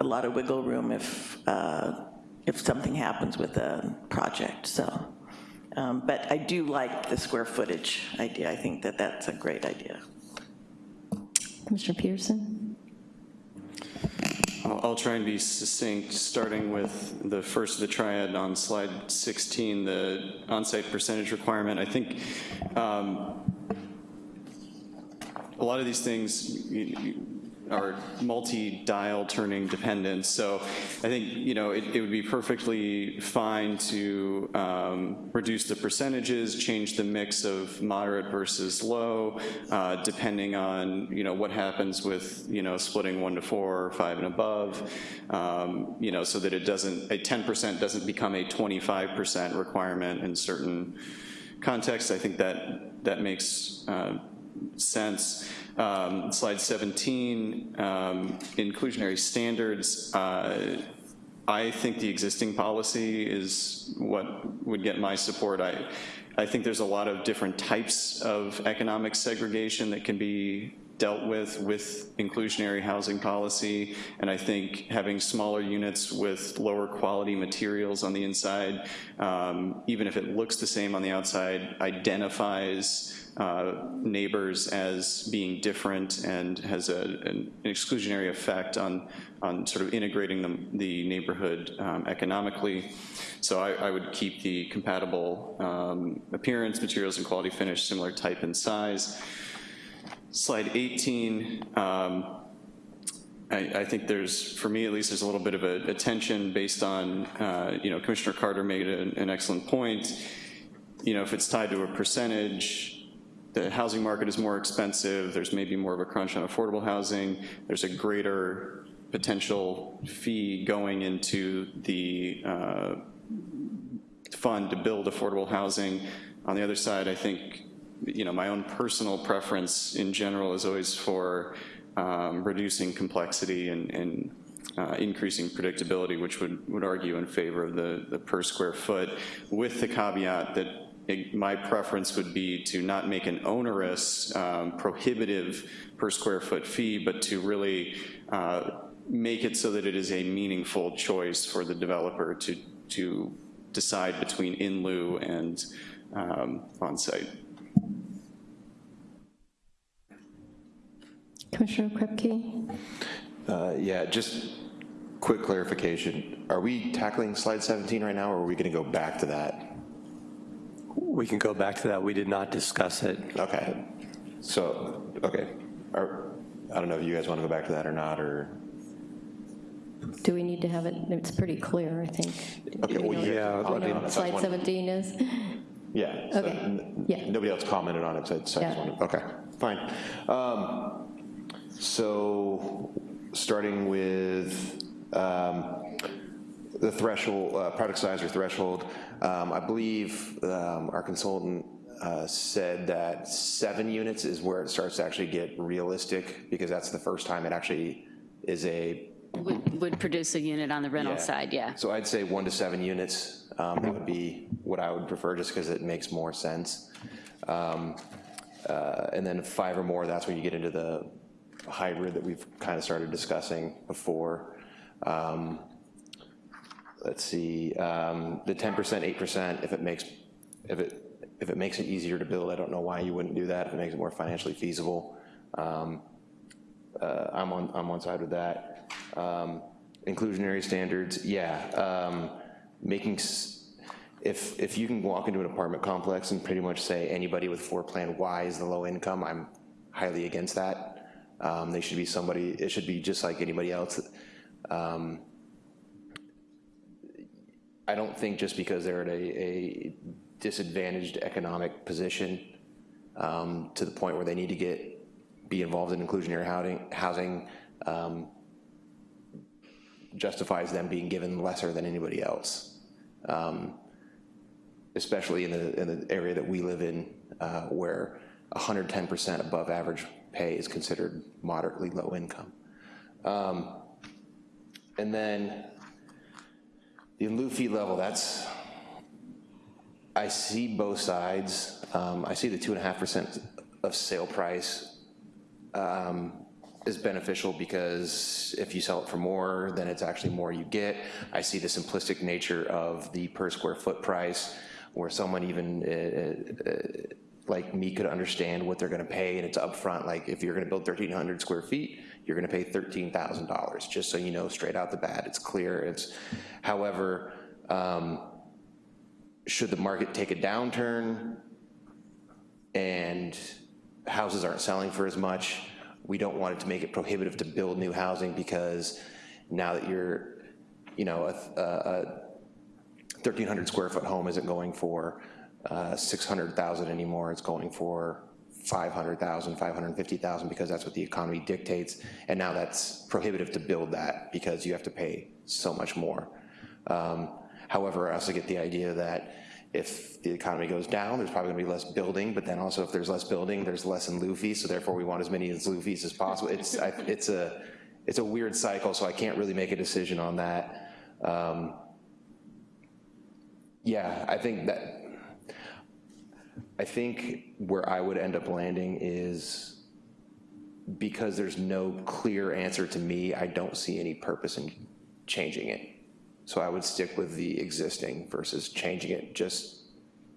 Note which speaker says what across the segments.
Speaker 1: a lot of wiggle room if, uh, if something happens with a project, so. Um, But I do like the square footage idea. I think that that's a great idea.
Speaker 2: Commissioner Peterson?
Speaker 3: I'll I'll try and be succinct, starting with the first of the triad on slide 16, the on-site percentage requirement. I think um, a lot of these things you- you- are multi-dial turning dependent, so I think, you know, it it would be perfectly fine to um, reduce the percentages, change the mix of moderate versus low, uh, depending on, you know, what happens with, you know, splitting one to four, or five and above, um, you know, so that it doesn't, a 10% doesn't become a 25% requirement in certain contexts. I think that, that makes uh, sense. Um, Slide 17, um, inclusionary standards. uh, I think the existing policy is what would get my support. I, I think there's a lot of different types of economic segregation that can be dealt with with inclusionary housing policy, and I think having smaller units with lower quality materials on the inside, um, even if it looks the same on the outside, identifies uh, neighbors as being different and has a, an exclusionary effect on, on sort of integrating the, the neighborhood um, economically. So I, I, would keep the compatible um, appearance, materials, and quality finish, similar type and size. Slide 18, um, I, I, think there's, for me at least, there's a little bit of a, a tension based on, uh, you know, Commissioner Carter made an excellent point. You know, if it's tied to a percentage, the housing market is more expensive, there's maybe more of a crunch on affordable housing, there's a greater potential fee going into the uh, fund to build affordable housing. On the other side, I think, you know, my own personal preference in general is always for um, reducing complexity and, and uh, increasing predictability, which would, would argue in favor of the, the per square foot, with the caveat that my preference would be to not make an onerous, um, prohibitive per square foot fee, but to really uh, make it so that it is a meaningful choice for the developer to, to decide between in lieu and um, on-site.
Speaker 2: Commissioner Kripke?
Speaker 4: Uh, yeah, just quick clarification. Are we tackling slide 17 right now, or are we gonna go back to that?
Speaker 5: We can go back to that. We did not discuss it.
Speaker 4: Okay. So, okay. Are, I don't know if you guys want to go back to that or not, or?
Speaker 2: Do we need to have it, it's pretty clear, I think.
Speaker 4: Okay, well,
Speaker 5: yeah,
Speaker 2: do we
Speaker 5: I
Speaker 2: know
Speaker 5: mean-
Speaker 2: what slide 17 is?
Speaker 4: Yeah. so
Speaker 2: Okay,
Speaker 4: n-
Speaker 2: yeah.
Speaker 4: Nobody else commented on it, so I just
Speaker 2: Yeah.
Speaker 4: wanted, okay, fine. Um, So, starting with um, the threshold, uh, product size or threshold, um, I believe um, our consultant uh, said that seven units is where it starts to actually get realistic, because that's the first time it actually is a
Speaker 6: Would, would produce a unit on the rental
Speaker 4: Yeah.
Speaker 6: side, yeah.
Speaker 4: So I'd say one to seven units, um, that would be what I would prefer, just because it makes more sense. Um, uh, And then five or more, that's when you get into the hybrid that we've kind of started discussing before. Um, Let's see, um, the 10%, 8%, if it makes, if it, if it makes it easier to build, I don't know why you wouldn't do that, if it makes it more financially feasible. Um, uh, I'm on, I'm on side with that. Um, Inclusionary standards, yeah. um, Making, if, if you can walk into an apartment complex and pretty much say anybody with floor plan Y is the low income, I'm highly against that. Um, They should be somebody, it should be just like anybody else. Um, I don't think just because they're at a, a disadvantaged economic position um, to the point where they need to get, be involved in inclusionary housing, housing um, justifies them being given lesser than anybody else. Um, especially in the, in the area that we live in, uh, where 110% above average pay is considered moderately low income. Um, and then the fee level, that's, I see both sides. Um, I see the two and a half percent of sale price. Um, is beneficial because if you sell it for more, then it's actually more you get. I see the simplistic nature of the per square foot price, where someone even uh, uh, like me could understand what they're gonna pay, and it's upfront, like if you're gonna build 1,300 square feet, you're gonna pay $13,000, just so you know straight out the bat, it's clear, it's, however, um, should the market take a downturn and houses aren't selling for as much, we don't want it to make it prohibitive to build new housing because now that you're, you know, a, a 1,300 square foot home isn't going for uh, 600,000 anymore, it's going for 500,000, 550,000 because that's what the economy dictates. And now that's prohibitive to build that because you have to pay so much more. Um, However, I also get the idea that if the economy goes down, there's probably gonna be less building, but then also if there's less building, there's less in lieu so therefore we want as many as as possible. It's, I, it's a, it's a weird cycle, so I can't really make a decision on that. Um, Yeah, I think that, I think where I would end up landing is because there's no clear answer to me, I don't see any purpose in changing it. So I would stick with the existing versus changing it just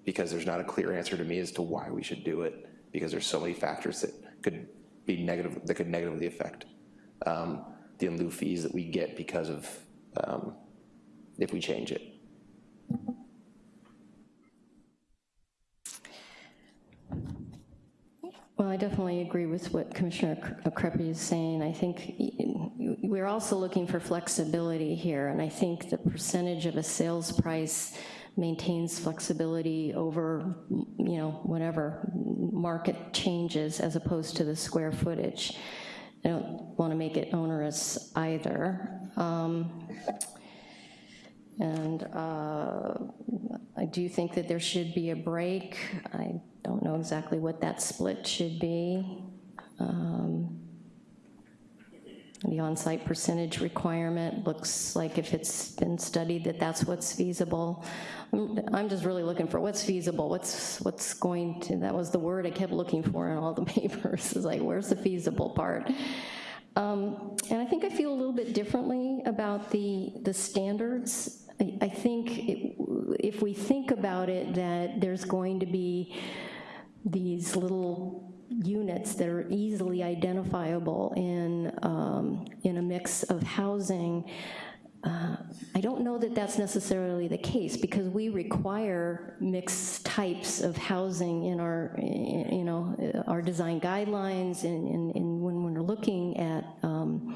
Speaker 4: because there's not a clear answer to me as to why we should do it, because there's so many factors that could be negative, that could negatively affect um, the in lieu fees that we get because of, um, if we change it.
Speaker 2: Well, I definitely agree with what Commissioner Kreppe is saying. I think we're also looking for flexibility here, and I think the percentage of a sales price maintains flexibility over, you know, whatever market changes as opposed to the square footage. I don't want to make it onerous either. Um, And uh, I do think that there should be a break. I don't know exactly what that split should be. Um, The on-site percentage requirement looks like if it's been studied that that's what's feasible. I'm just really looking for what's feasible, what's, what's going to, that was the word I kept looking for in all the papers, is like, where's the feasible part? Um, And I think I feel a little bit differently about the, the standards. I, I think it- if we think about it, that there's going to be these little units that are easily identifiable in, um, in a mix of housing, uh, I don't know that that's necessarily the case, because we require mixed types of housing in our, you know, our design guidelines and, and- and when we're looking at um,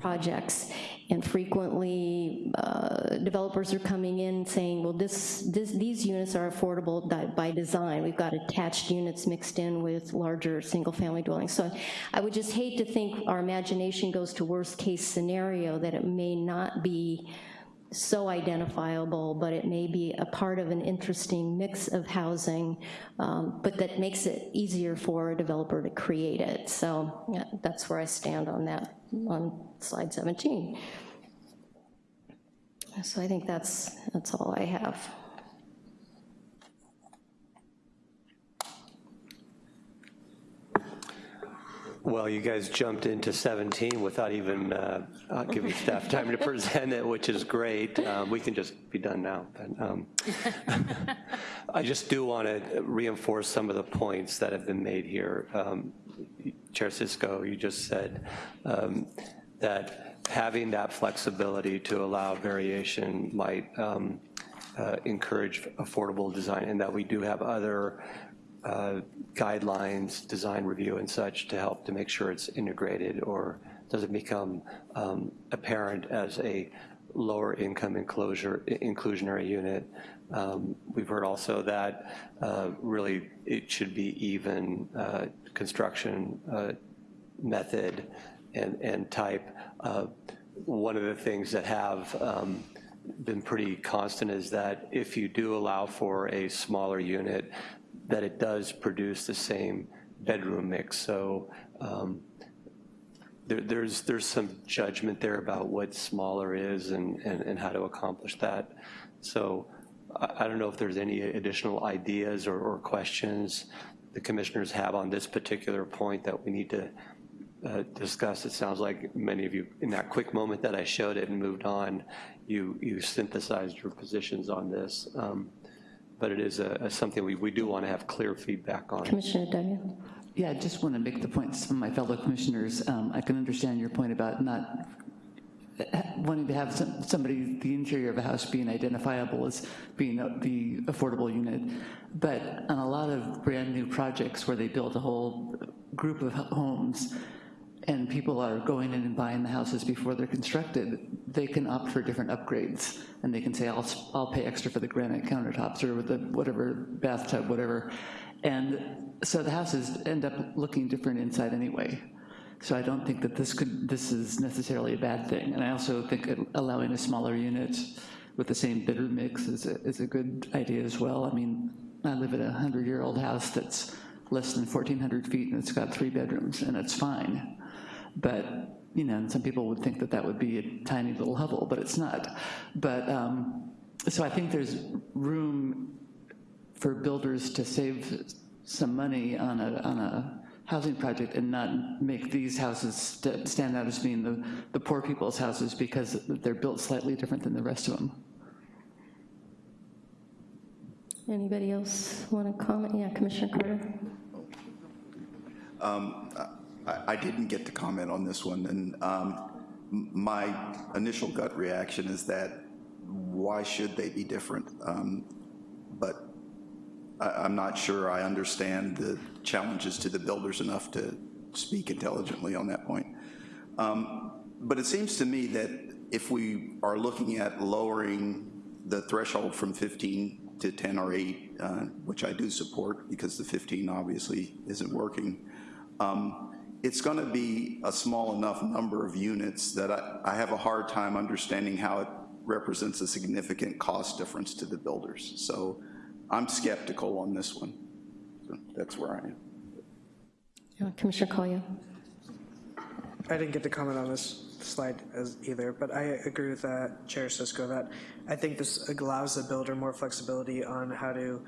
Speaker 2: projects. And frequently, uh, developers are coming in saying, well, this, this, these units are affordable by design. We've got attached units mixed in with larger single-family dwellings. So I would just hate to think our imagination goes to worst-case scenario, that it may not be so identifiable, but it may be a part of an interesting mix of housing, um, but that makes it easier for a developer to create it. So yeah, that's where I stand on that, on slide 17. So I think that's, that's all I have.
Speaker 5: Well, you guys jumped into 17 without even uh, uh, giving staff time to present it, which is great. Um, We can just be done now. but, um, I just do want to reinforce some of the points that have been made here. Um, Chair Cisco, you just said um, that having that flexibility to allow variation might um, uh, encourage affordable design, and that we do have other uh, guidelines, design review and such to help to make sure it's integrated or doesn't become um, apparent as a lower income enclosure, inclusionary unit. Um, We've heard also that uh, really it should be even uh, construction uh, method and, and type. Uh, One of the things that have um, been pretty constant is that if you do allow for a smaller unit, that it does produce the same bedroom mix. So um, there, there's, there's some judgment there about what smaller is and, and, and how to accomplish that. So I, I don't know if there's any additional ideas or, or questions the commissioners have on this particular point that we need to uh, discussed, it sounds like many of you, in that quick moment that I showed it and moved on, you, you synthesized your positions on this. Um, But it is a, a something we, we do want to have clear feedback on.
Speaker 2: Commissioner Duggan?
Speaker 7: Yeah, I just want to make the point to some of my fellow commissioners. Um, I can understand your point about not uh, wanting to have some- somebody, the interior of a house being identifiable as being a- the affordable unit. But on a lot of brand-new projects where they build a whole group of homes, and people are going in and buying the houses before they're constructed, they can opt for different upgrades. And they can say, I'll, I'll pay extra for the granite countertops or with the whatever bathtub, whatever. And so the houses end up looking different inside anyway. So I don't think that this could, this is necessarily a bad thing. And I also think allowing a smaller unit with the same bidder mix is a, is a good idea as well. I mean, I live in a 100-year-old house that's less than 1,400 feet and it's got three bedrooms and it's fine. But, you know, and some people would think that that would be a tiny little hovel, but it's not. But, um, so I think there's room for builders to save some money on a, on a housing project and not make these houses st- stand out as being the, the poor people's houses because they're built slightly different than the rest of them.
Speaker 2: Anybody else want to comment? Yeah, Commissioner Carter?
Speaker 8: I, didn't get to comment on this one, and um, my initial gut reaction is that why should they be different? Um, But I, I'm not sure I understand the challenges to the builders enough to speak intelligently on that point. Um, But it seems to me that if we are looking at lowering the threshold from 15 to 10 or 8, uh, which I do support because the 15 obviously isn't working, um, it's going to be a small enough number of units that I, I have a hard time understanding how it represents a significant cost difference to the builders. So I'm skeptical on this one. So that's where I am.
Speaker 2: Commissioner Collier?
Speaker 9: I didn't get to comment on this slide as either, but I agree with that, Chair Cisco, that I think this allows the builder more flexibility on how to,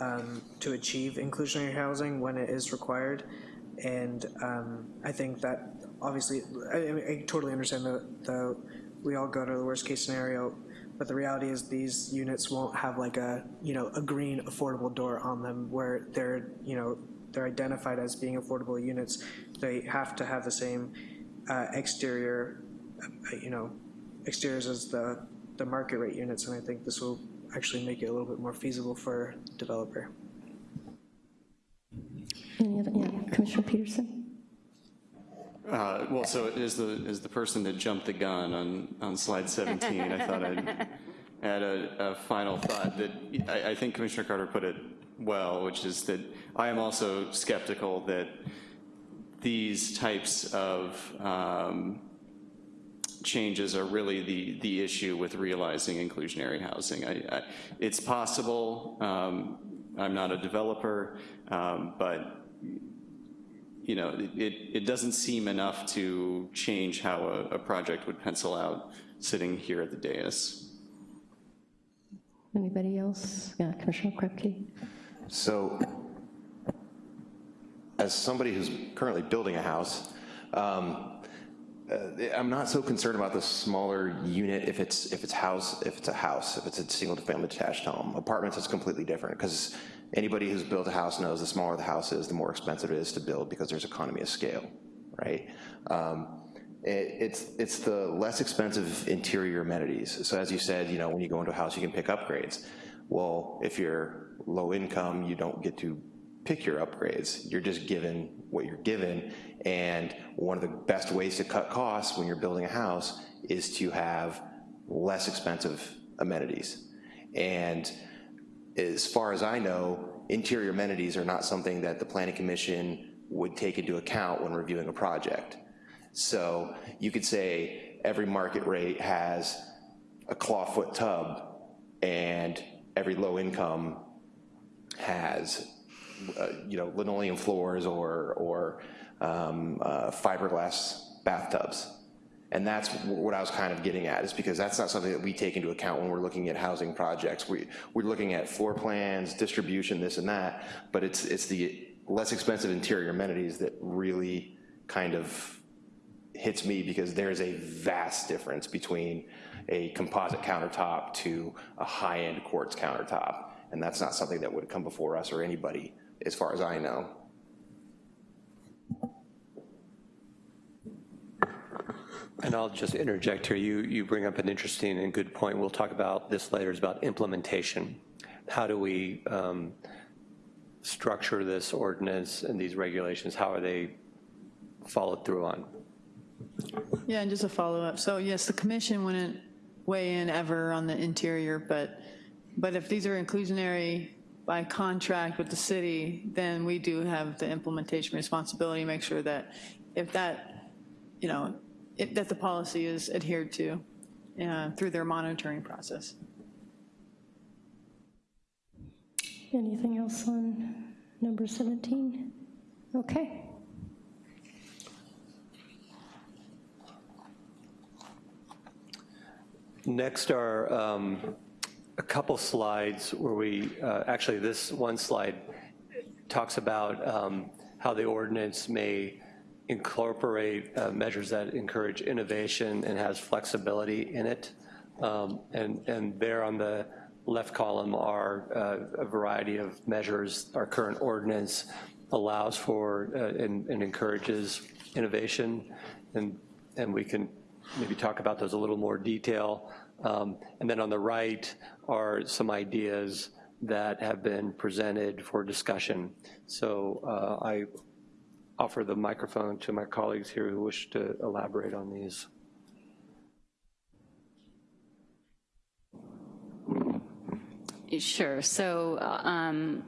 Speaker 9: um, to achieve inclusionary housing when it is required. And um, I think that, obviously, I, I- totally understand that the, we all go to the worst-case scenario, but the reality is these units won't have like a, you know, a green affordable door on them where they're, you know, they're identified as being affordable units. They have to have the same uh, exterior, uh, you know, exteriors as the, the market rate units, and I think this will actually make it a little bit more feasible for developer.
Speaker 2: Any other, yeah, Commissioner Peterson?
Speaker 3: Uh, Well, so as the, as the person that jumped the gun on, on slide 17, I thought I'd add a, a final thought that, I, I think Commissioner Carter put it well, which is that I am also skeptical that these types of um, changes are really the, the issue with realizing inclusionary housing. I, I, it's possible, um, I'm not a developer, um, but you know, it, it doesn't seem enough to change how a, a project would pencil out sitting here at the dais.
Speaker 2: Anybody else? Yeah, Commissioner Krupke?
Speaker 4: So, as somebody who's currently building a house, um, uh, I'm not so concerned about the smaller unit if it's, if it's house, if it's a house, if it's a single-family detached home. Apartments is completely different, because anybody who's built a house knows the smaller the house is, the more expensive it is to build, because there's economy of scale, right? Um, it- It's, it's the less expensive interior amenities. So as you said, you know, when you go into a house, you can pick upgrades. Well, if you're low income, you don't get to pick your upgrades. You're just given what you're given. And one of the best ways to cut costs when you're building a house is to have less expensive amenities. And as far as I know, interior amenities are not something that the planning commission would take into account when reviewing a project. So you could say every market rate has a clawfoot tub and every low income has, uh, you know, linoleum floors or, or um, uh, fiberglass bathtubs. And that's what I was kind of getting at, is because that's not something that we take into account when we're looking at housing projects. We, we're looking at floor plans, distribution, this and that, but it's, it's the less expensive interior amenities that really kind of hits me because there's a vast difference between a composite countertop to a high-end quartz countertop. And that's not something that would come before us or anybody, as far as I know.
Speaker 5: And I'll just interject here. You, you bring up an interesting and good point. We'll talk about this later, is about implementation. How do we um, structure this ordinance and these regulations? How are they followed through on?
Speaker 10: Yeah, and just a follow-up. So yes, the commission wouldn't weigh in ever on the interior, but, but if these are inclusionary by contract with the city, then we do have the implementation responsibility, make sure that if that, you know, if, that the policy is adhered to uh, through their monitoring process.
Speaker 2: Anything else on number 17? Okay.
Speaker 5: Next are um, a couple slides where we, uh, actually this one slide talks about um, how the ordinance may incorporate uh, measures that encourage innovation and has flexibility in it. Um, And, and there on the left column are uh, a variety of measures. Our current ordinance allows for uh, and and encourages innovation, and, and we can maybe talk about those a little more detail. Um, And then on the right are some ideas that have been presented for discussion. So uh, I offer the microphone to my colleagues here who wish to elaborate on these.
Speaker 6: Sure. So um,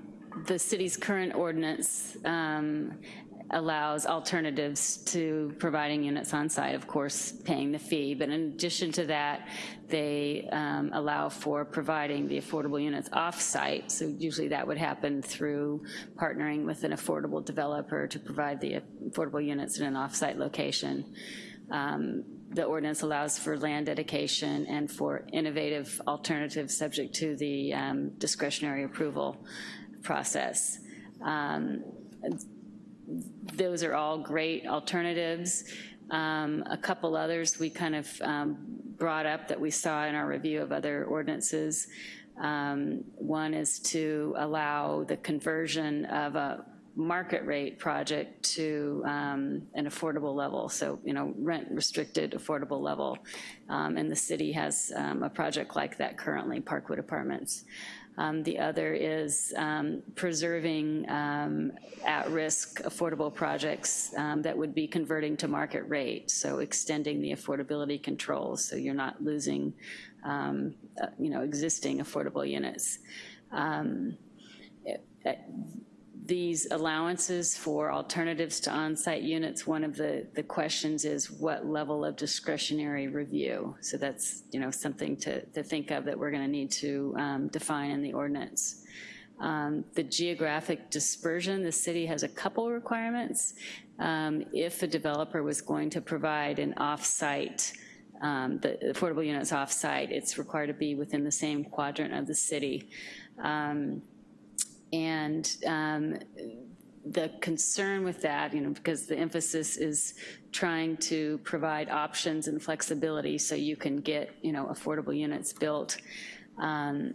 Speaker 6: the city's current ordinance um, allows alternatives to providing units on site, of course, paying the fee. But in addition to that, they um, allow for providing the affordable units off-site. So usually that would happen through partnering with an affordable developer to provide the affordable units in an off-site location. Um, the ordinance allows for land dedication and for innovative alternatives subject to the um, discretionary approval process. Um, those are all great alternatives. Um, a couple others we kind of um, brought up that we saw in our review of other ordinances. Um, one is to allow the conversion of a market rate project to um, an affordable level, so, you know, rent restricted affordable level. Um, and the city has um, a project like that currently, Parkwood Apartments. Um, the other is um, preserving um, at-risk affordable projects that would be converting to market rate, so extending the affordability controls so you're not losing, uh, you know, existing affordable units. It, it, these allowances for alternatives to on-site units, one of the, the questions is what level of discretionary review? So that's, you know, something to, to think of that we're gonna need to um, define in the ordinance. Um, the geographic dispersion, the city has a couple requirements. Um, if a developer was going to provide an off-site um, the affordable units off-site, it's required to be within the same quadrant of the city. Um, and um, the concern with that, you know, because the emphasis is trying to provide options and flexibility so you can get, you know, affordable units built. Um,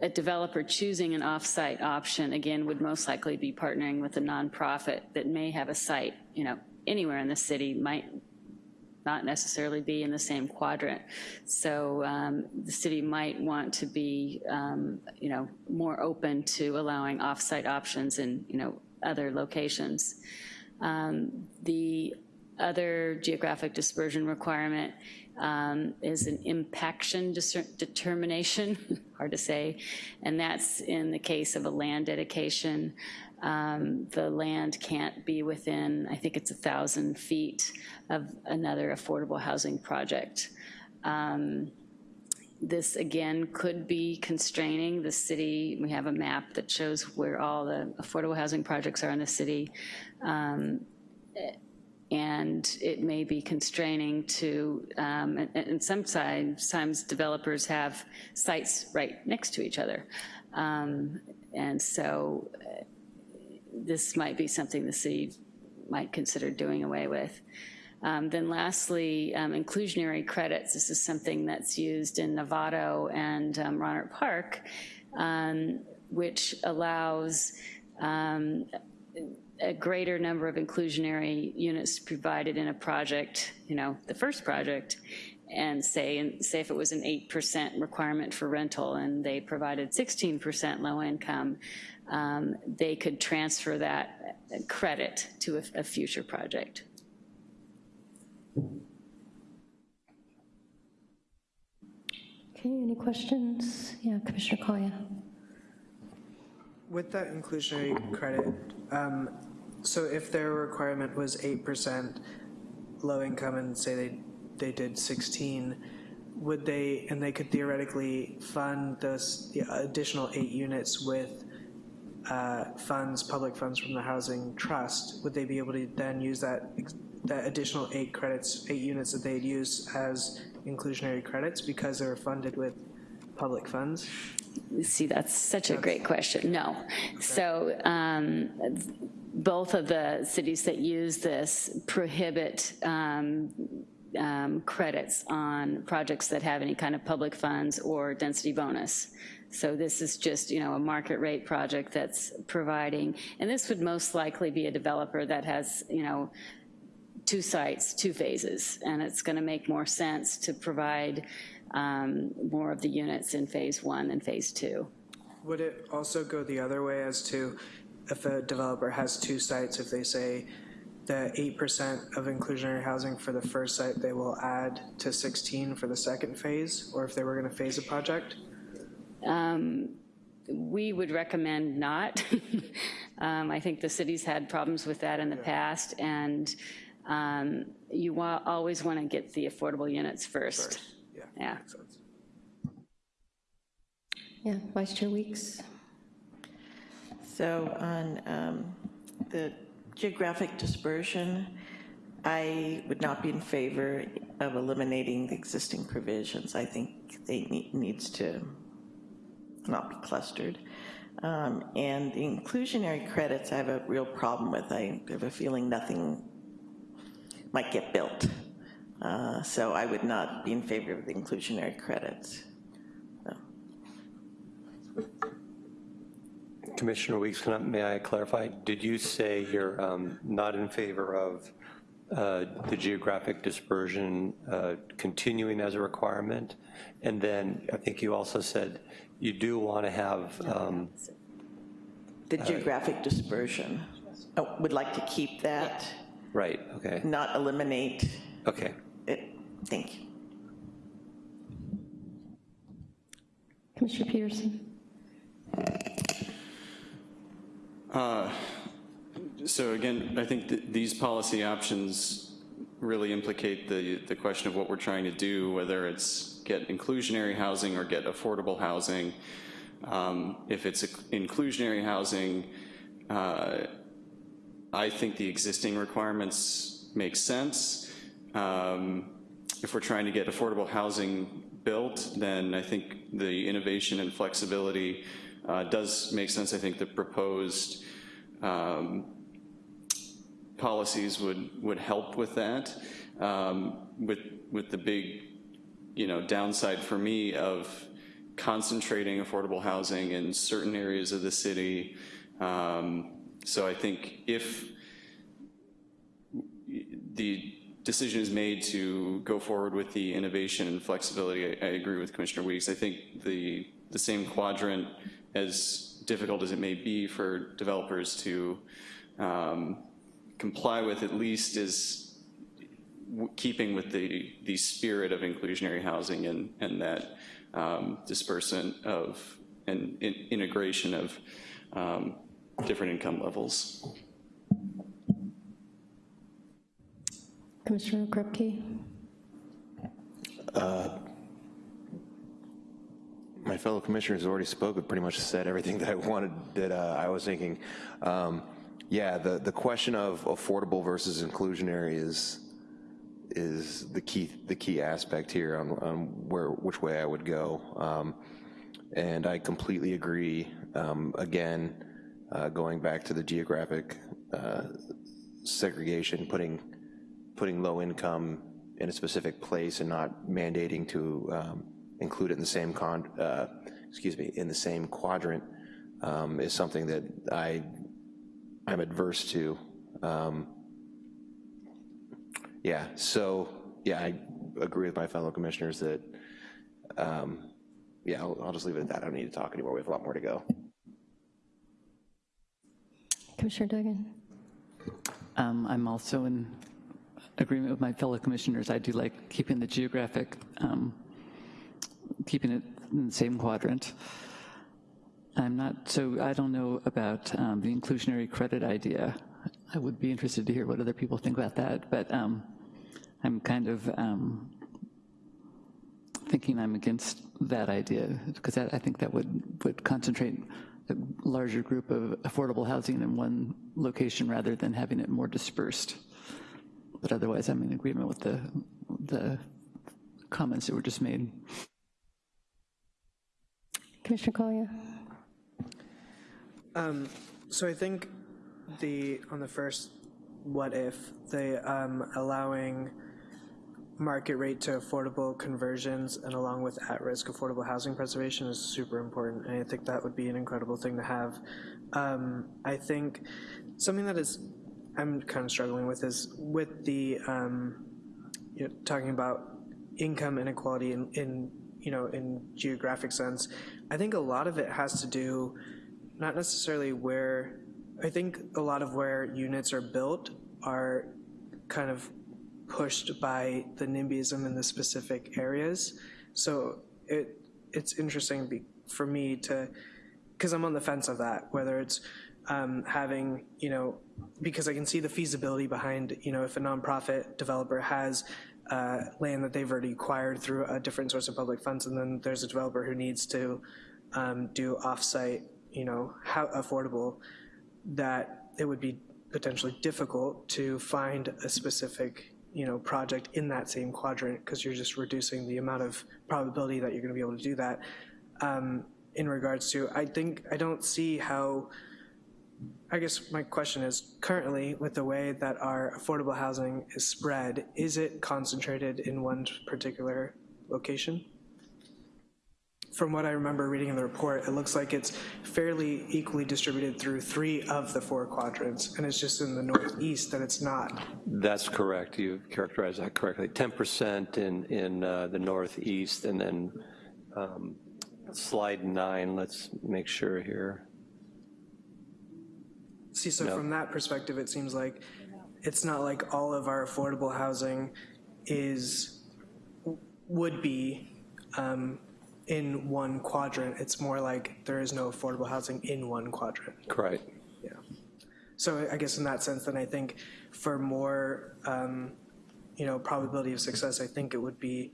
Speaker 6: a developer choosing an off-site option, again, would most likely be partnering with a nonprofit that may have a site, you know, anywhere in the city, might not necessarily be in the same quadrant. So um, the city might want to be, um, you know, more open to allowing off-site options in, you know, other locations. Um, the other geographic dispersion requirement um, is an impaction determination, hard to say, and that's in the case of a land dedication um, the land can't be within, I think it's a thousand feet of another affordable housing project. Um, this again could be constraining. The city, we have a map that shows where all the affordable housing projects are in the city. Um, and it may be constraining to, um, and, and, sometimes, developers have sites right next to each other. Um, and so this might be something the city might consider doing away with. Um, Then lastly, um, inclusionary credits. This is something that's used in Novato and um, Rohnert Park, um, which allows um, a greater number of inclusionary units provided in a project, you know, the first project, and say, and say if it was an 8% requirement for rental and they provided 16% low income, um, they could transfer that credit to a, a future project.
Speaker 2: Okay, any questions? Yeah, Commissioner Collier.
Speaker 9: With that inclusionary credit, um, so if their requirement was 8% low income and say they, they did 16, would they, and they could theoretically fund those the additional eight units with uh, funds, public funds from the housing trust, would they be able to then use that, that additional eight credits, eight units that they'd use as inclusionary credits because they were funded with public funds?
Speaker 6: See, that's such a great question. No. So um, both of the cities that use this prohibit um, um, credits on projects that have any kind of public funds or density bonus. So this is just, you know, a market rate project that's providing, and this would most likely be a developer that has, you know, two sites, two phases, and it's going to make more sense to provide um, more of the units in phase one than phase two.
Speaker 9: Would it also go the other way as to if a developer has two sites, if they say the 8% of inclusionary housing for the first site, they will add to 16 for the second phase, or if they were going to phase a project?
Speaker 6: Um, We would recommend not. Um, I think the city's had problems with that in the past, and um, you wa- always want to get the affordable units first.
Speaker 9: Yeah.
Speaker 6: Yeah.
Speaker 9: makes sense.
Speaker 2: Yeah, Vice Chair Weeks.
Speaker 1: So on um, the geographic dispersion, I would not be in favor of eliminating the existing provisions. I think they need, needs to not be clustered. Um, And the inclusionary credits, I have a real problem with. I have a feeling nothing might get built. Uh, So I would not be in favor of the inclusionary credits.
Speaker 5: Commissioner Weeks, I, may I clarify? Did you say you're um, not in favor of uh, the geographic dispersion uh, continuing as a requirement? And then I think you also said you do want to have, um,
Speaker 1: The geographic dispersion, oh, would like to keep that,
Speaker 5: right, okay,
Speaker 1: not eliminate
Speaker 5: okay.
Speaker 1: it. Thank you.
Speaker 2: Commissioner Peterson.
Speaker 3: So again, I think that these policy options really implicate the, the question of what we're trying to do, whether it's get inclusionary housing or get affordable housing. Um, If it's inclusionary housing, uh, I think the existing requirements make sense. Um, If we're trying to get affordable housing built, then I think the innovation and flexibility uh, does make sense. I think the proposed um, policies would, would help with that. Um, With, with the big, you know, downside for me of concentrating affordable housing in certain areas of the city. Um, So I think if the decision is made to go forward with the innovation and flexibility, I, I agree with Commissioner Weeks. I think the, the same quadrant, as difficult as it may be for developers to um, comply with, at least is keeping with the, the spirit of inclusionary housing and, and that um, dispersant of, and in- integration of um, different income levels.
Speaker 2: Commissioner Krupke.
Speaker 4: My fellow commissioners already spoke, but pretty much said everything that I wanted, that uh, I was thinking. Um, Yeah, the, the question of affordable versus inclusionary is, is the key, the key aspect here on, on where, which way I would go. Um, And I completely agree, um, again, uh, going back to the geographic uh, segregation, putting, putting low income in a specific place and not mandating to um, include it in the same con, uh, excuse me, in the same quadrant um, is something that I, I'm adverse to. Um, Yeah, so, yeah, I agree with my fellow commissioners that, um, yeah, I'll, I'll just leave it at that. I don't need to talk anymore. We have a lot more to go.
Speaker 2: Commissioner Duggan?
Speaker 7: Um, I'm also in agreement with my fellow commissioners. I do like keeping the geographic, um, keeping it in the same quadrant. I'm not, so I don't know about um, the inclusionary credit idea. I would be interested to hear what other people think about that, but um, I'm kind of um, thinking I'm against that idea, because I think that would, would concentrate a larger group of affordable housing in one location rather than having it more dispersed. But otherwise, I'm in agreement with the, the comments that were just made.
Speaker 2: Commissioner Collier?
Speaker 9: Um, so I think the, on the first, what if, the um, allowing market rate to affordable conversions and along with at-risk affordable housing preservation is super important, and I think that would be an incredible thing to have. Um, I think something that is, I'm kind of struggling with is with the, um, you know, talking about income inequality in, in, you know, in geographic sense, I think a lot of it has to do not necessarily where, I think a lot of where units are built are kind of pushed by the NIMBYism in the specific areas. So it it's interesting be, for me to, because I'm on the fence of that, whether it's um, having, you know, because I can see the feasibility behind, you know, if a nonprofit developer has uh, land that they've already acquired through a different source of public funds, and then there's a developer who needs to um, do offsite, you know, how affordable, that it would be potentially difficult to find a specific, you know, project in that same quadrant because you're just reducing the amount of probability that you're going to be able to do that. Um, in regards to, I think I don't see how. I guess my question is currently with the way that our affordable housing is spread, is it concentrated in one particular location? From what I remember reading in the report, it looks like it's fairly equally distributed through three of the four quadrants, and it's just in the northeast that it's not.
Speaker 5: That's correct. You characterized that correctly. 10% in, in uh, the northeast, and then um, slide nine, let's make sure here.
Speaker 9: See, so
Speaker 5: No.
Speaker 9: from that perspective, it seems like it's not like all of our affordable housing is, would be um, in one quadrant. It's more like there is no affordable housing in one quadrant.
Speaker 5: Correct.
Speaker 9: Yeah. So I guess in that sense, then I think for more, um, you know, probability of success, I think it would be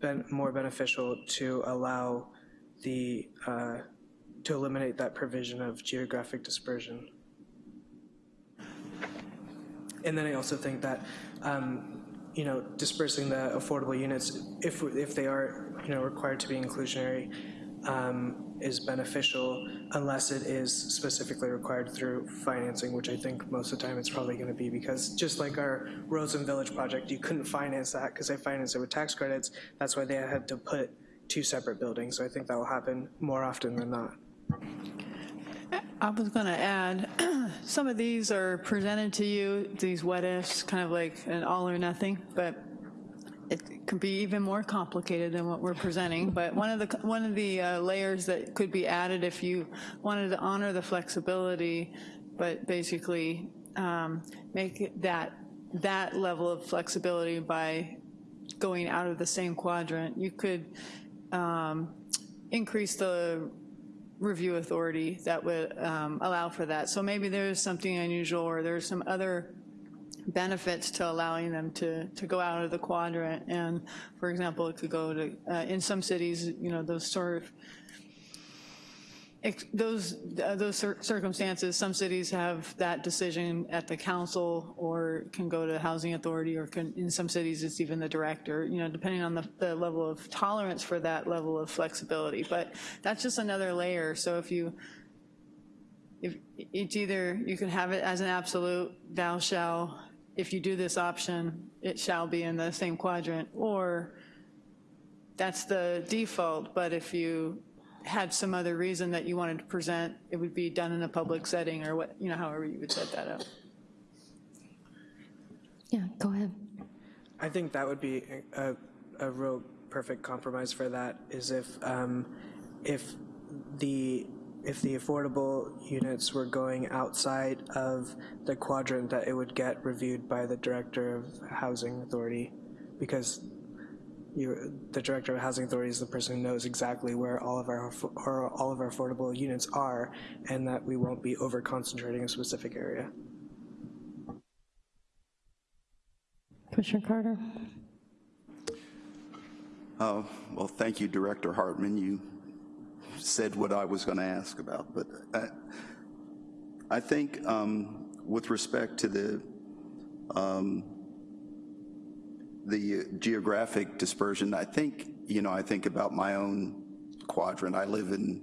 Speaker 9: ben- more beneficial to allow the, uh, to eliminate that provision of geographic dispersion. And then I also think that, um, you know, dispersing the affordable units, if, if they are, you know, required to be inclusionary, um, is beneficial unless it is specifically required through financing, which I think most of the time it's probably going to be because just like our Rosen Village project, you couldn't finance that because they financed it with tax credits. That's why they had to put two separate buildings. So I think that will happen more often than not.
Speaker 10: I was going to add, some of these are presented to you, these what ifs, kind of like an all or nothing, but it could be even more complicated than what we're presenting. But one of the one of the uh, layers that could be added if you wanted to honor the flexibility, but basically um, make that that level of flexibility by going out of the same quadrant, you could um, increase the review authority that would um, allow for that. So maybe there's something unusual or there's some other benefits to allowing them to, to go out of the quadrant. And for example, it could go to, uh, in some cities, you know, those sort of, those, uh, those cir- circumstances, some cities have that decision at the council or can go to the housing authority or can, in some cities, it's even the director, you know, depending on the, the level of tolerance for that level of flexibility. But that's just another layer. So if you, if, it's either, you can have it as an absolute, thou shall, if you do this option, it shall be in the same quadrant, or that's the default, but if you had some other reason that you wanted to present, it would be done in a public setting, or what, you know, however you would set that up.
Speaker 2: Yeah, go ahead.
Speaker 9: I think that would be a, a real perfect compromise for that is if, um, if the, if the affordable units were going outside of the quadrant, that it would get reviewed by the Director of Housing Authority, because you, the Director of Housing Authority is the person who knows exactly where all of our, or all of our affordable units are, and that we won't be over-concentrating a specific area.
Speaker 2: Commissioner Carter?
Speaker 8: Oh, well, thank you, Director Hartman. You said what I was going to ask about, but I, I think um, with respect to the, um, the geographic dispersion, I think, you know, I think about my own quadrant. I live in,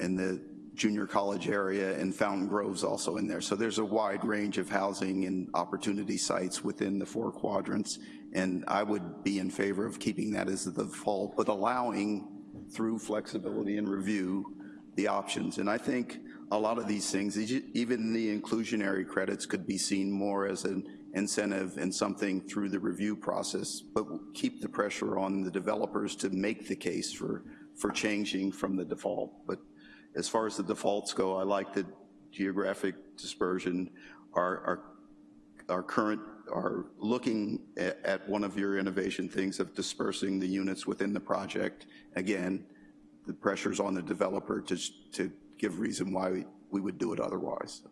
Speaker 8: in the junior college area and Fountaingrove's also in there. So there's a wide range of housing and opportunity sites within the four quadrants. And I would be in favor of keeping that as the default, but allowing through flexibility and review the options. And I think a lot of these things, even the inclusionary credits could be seen more as an incentive and something through the review process, but keep the pressure on the developers to make the case for, for changing from the default. But as far as the defaults go, I like the geographic dispersion. Our, our, our current, are looking at, at one of your innovation things of dispersing the units within the project. Again, the pressure's on the developer to, to give reason why we, we would do it otherwise.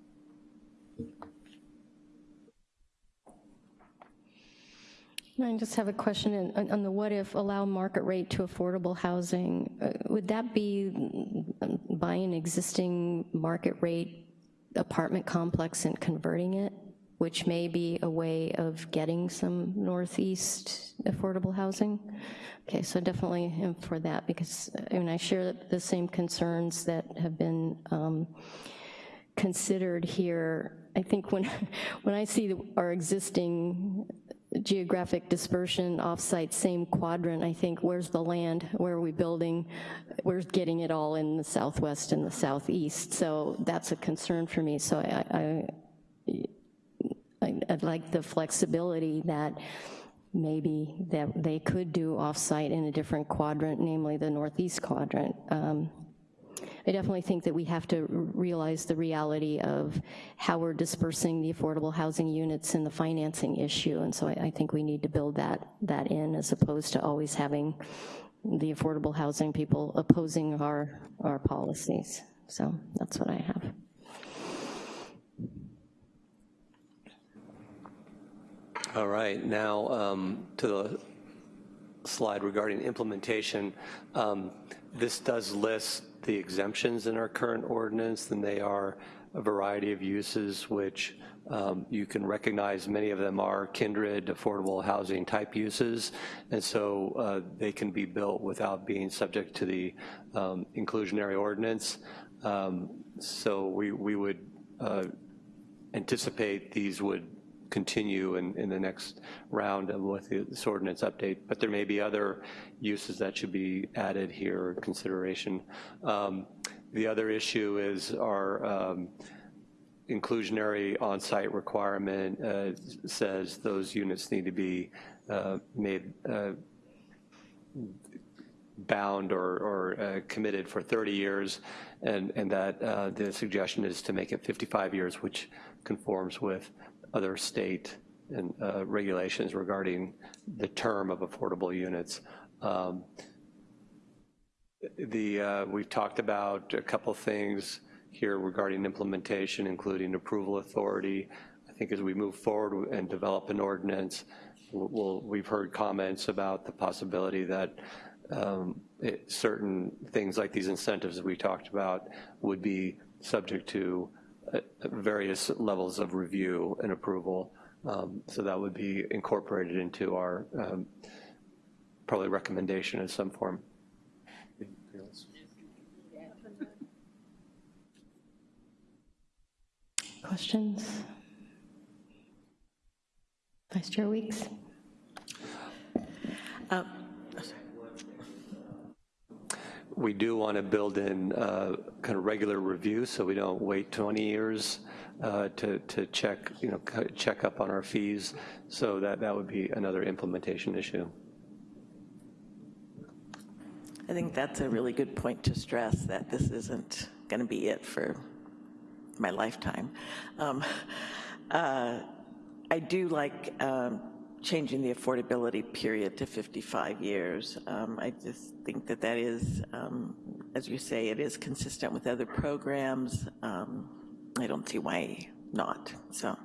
Speaker 2: I just have a question on- on the what if allow market rate to affordable housing. Uh, Would that be mm, buying existing market rate apartment complex and converting it, which may be a way of getting some northeast affordable housing? Okay, so definitely am for that because, I mean, I share the same concerns that have been um, considered here. I think when, when I see our existing geographic dispersion offsite, same quadrant, I think, where's the land? Where are we building? We're getting it all in the southwest and the southeast. So that's a concern for me. So I, I- I'd like the flexibility that maybe that they could do offsite in a different quadrant, namely the northeast quadrant. Um, I definitely think that we have to realize the reality of how we're dispersing the affordable housing units and the financing issue, and so I, I think we need to build that, that in as opposed to always having the affordable housing people opposing our, our policies. So that's what I have.
Speaker 5: All right, now um, to the slide regarding implementation. Um, This does list the exemptions in our current ordinance, and they are a variety of uses which um, you can recognize many of them are kindred affordable housing type uses, and so uh, they can be built without being subject to the um, inclusionary ordinance. Um, So we, we would uh, anticipate these would continue in, in the next round of with this ordinance update, but there may be other uses that should be added here, consideration. Um, The other issue is our um, inclusionary on-site requirement uh, says those units need to be uh, made uh, bound or, or uh, committed for 30 years, and, and that uh, the suggestion is to make it 55 years, which conforms with other state and uh, regulations regarding the term of affordable units. Um, The, uh, we've talked about a couple things here regarding implementation, including approval authority. I think as we move forward and develop an ordinance, we'll, we've heard comments about the possibility that um, it- certain things like these incentives that we talked about would be subject to various levels of review and approval. Um, So that would be incorporated into our um, probably recommendation in some form.
Speaker 2: Questions? Vice Chair Weeks?
Speaker 1: Uh,
Speaker 5: We do want to build in uh, kind of regular review, so we don't wait 20 years uh, to, to check, you know, check up on our fees. So that, that would be another implementation issue.
Speaker 1: I think that's a really good point to stress, that this isn't going to be it for my lifetime. Um, uh, I do like um, changing the affordability period to 55 years. Um, I just think that that is, um, as you say, it is consistent with other programs. Um, I don't see why not, so.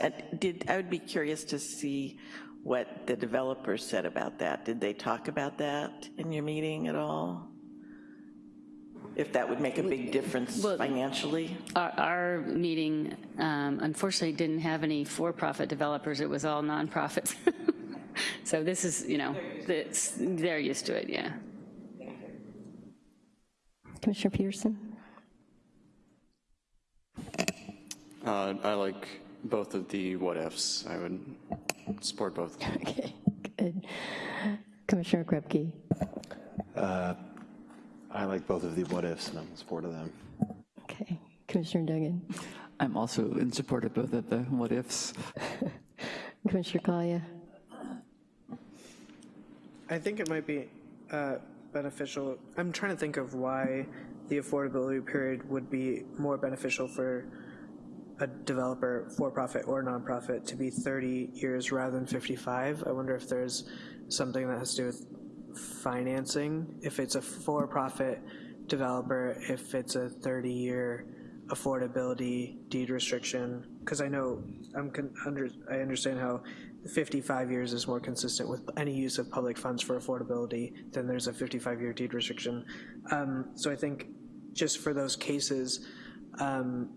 Speaker 1: Uh, Did, I would be curious to see what the developers said about that. Did they talk about that in your meeting at all? If that would make a big difference
Speaker 6: Well-
Speaker 1: financially?
Speaker 6: Our, our meeting um, unfortunately didn't have any for-profit developers, it was all nonprofits. So this is, you know, it's, they're used to it, yeah.
Speaker 2: Commissioner Peterson?
Speaker 3: Uh, I like both of the what-ifs. I would support both.
Speaker 2: Okay, good. Commissioner Krupke?
Speaker 4: I like both of the what-ifs, and I'm in support of them.
Speaker 2: Okay. Commissioner Duggan?
Speaker 7: I'm also in support of both of the what-ifs.
Speaker 2: Commissioner Kalia?
Speaker 9: I think it might be uh, beneficial. I'm trying to think of why the affordability period would be more beneficial for a developer, for-profit or nonprofit, to be 30 years rather than 55. I wonder if there's something that has to do with financing. If it's a for-profit developer, if it's a 30-year affordability deed restriction, because I know, I'm, under, I understand how 55 years is more consistent with any use of public funds for affordability than there's a 55-year deed restriction. Um, So I think just for those cases, um,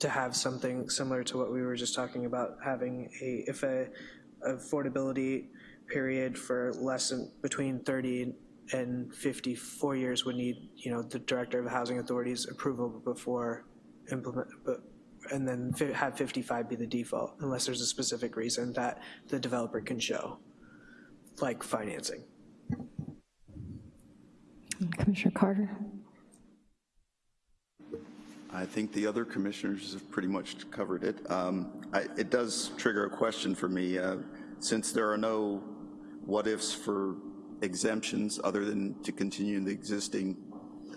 Speaker 9: to have something similar to what we were just talking about, having a, if a affordability period for less than, between 30 and 54 years would need, you know, the Director of the Housing Authority's approval before implement, but, and then fi- have 55 be the default, unless there's a specific reason that the developer can show, like financing.
Speaker 2: Commissioner Carter?
Speaker 8: I think the other commissioners have pretty much covered it. Um, I- It does trigger a question for me. uh, Since there are no what-ifs for exemptions other than to continue the existing,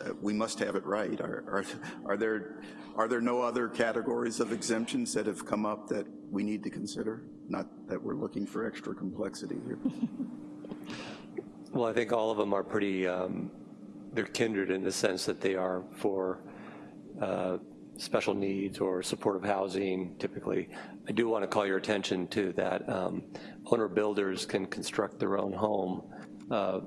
Speaker 8: uh, we must have it right. Are are are there, are there no other categories of exemptions that have come up that we need to consider? Not that we're looking for extra complexity here.
Speaker 5: Well, I think all of them are pretty, um, they're kindred in the sense that they are for uh, special needs or supportive housing typically. I do want to call your attention to that um, owner builders can construct their own home uh,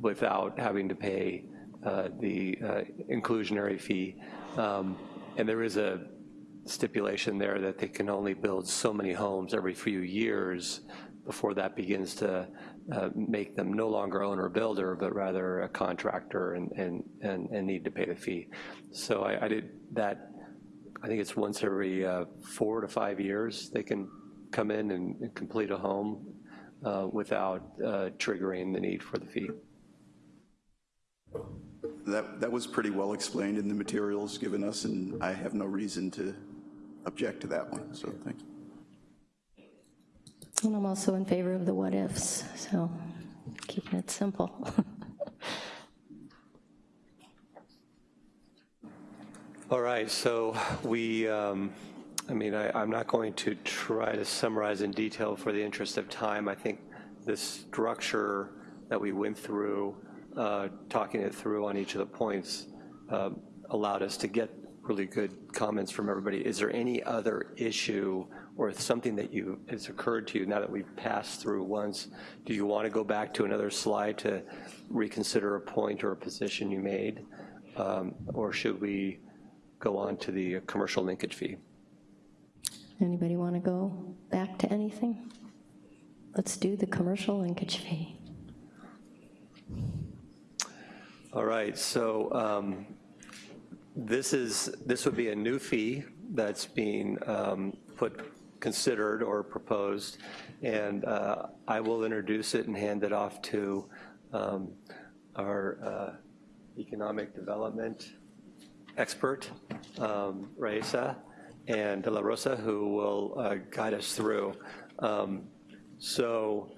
Speaker 5: without having to pay uh, the uh, inclusionary fee. Um, And there is a stipulation there that they can only build so many homes every few years before that begins to uh, make them no longer owner builder, but rather a contractor and, and, and and need to pay the fee. So I, I did that, I think it's once every uh, four to five years, they can come in and and complete a home uh, without uh, triggering the need for the fee.
Speaker 8: That that was pretty well explained in the materials given us, and I have no reason to object to that one, so thank you.
Speaker 2: And I'm also in favor of the what-ifs, so keeping it simple.
Speaker 5: All right, so we, um, I mean, I, I'm not going to try to summarize in detail for the interest of time. I think the structure that we went through, uh, talking it through on each of the points, uh, allowed us to get really good comments from everybody. Is there any other issue or something that you, has occurred to you now that we've passed through once? Do you want to go back to another slide to reconsider a point or a position you made? Um, Or should we go on to the commercial linkage fee?
Speaker 2: Anybody want to go back to anything? Let's do the commercial linkage fee.
Speaker 5: All right, so um, This is, this would be a new fee that's being um, put, considered or proposed, and uh, I will introduce it and hand it off to um, our uh, economic development expert, um, Raissa, and De La Rosa, who will uh, guide us through. Um, So,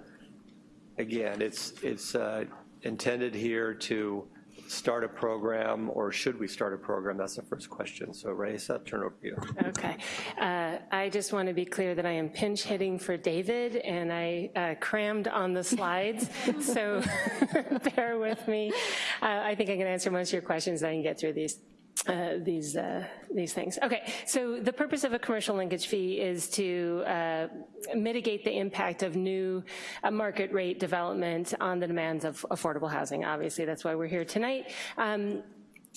Speaker 5: again, it's, it's uh, intended here to start a program, or should we start a program? That's the first question. So Raissa, turn over to you.
Speaker 11: Okay. Uh, I just want to be clear that I am pinch hitting for David, and I uh, crammed on the slides, so bear with me. Uh, I think I can answer most of your questions, and I can get through these. Uh, these uh, these things. Okay, so the purpose of a commercial linkage fee is to uh, mitigate the impact of new uh, market rate development on the demands of affordable housing. Obviously, that's why we're here tonight. Um,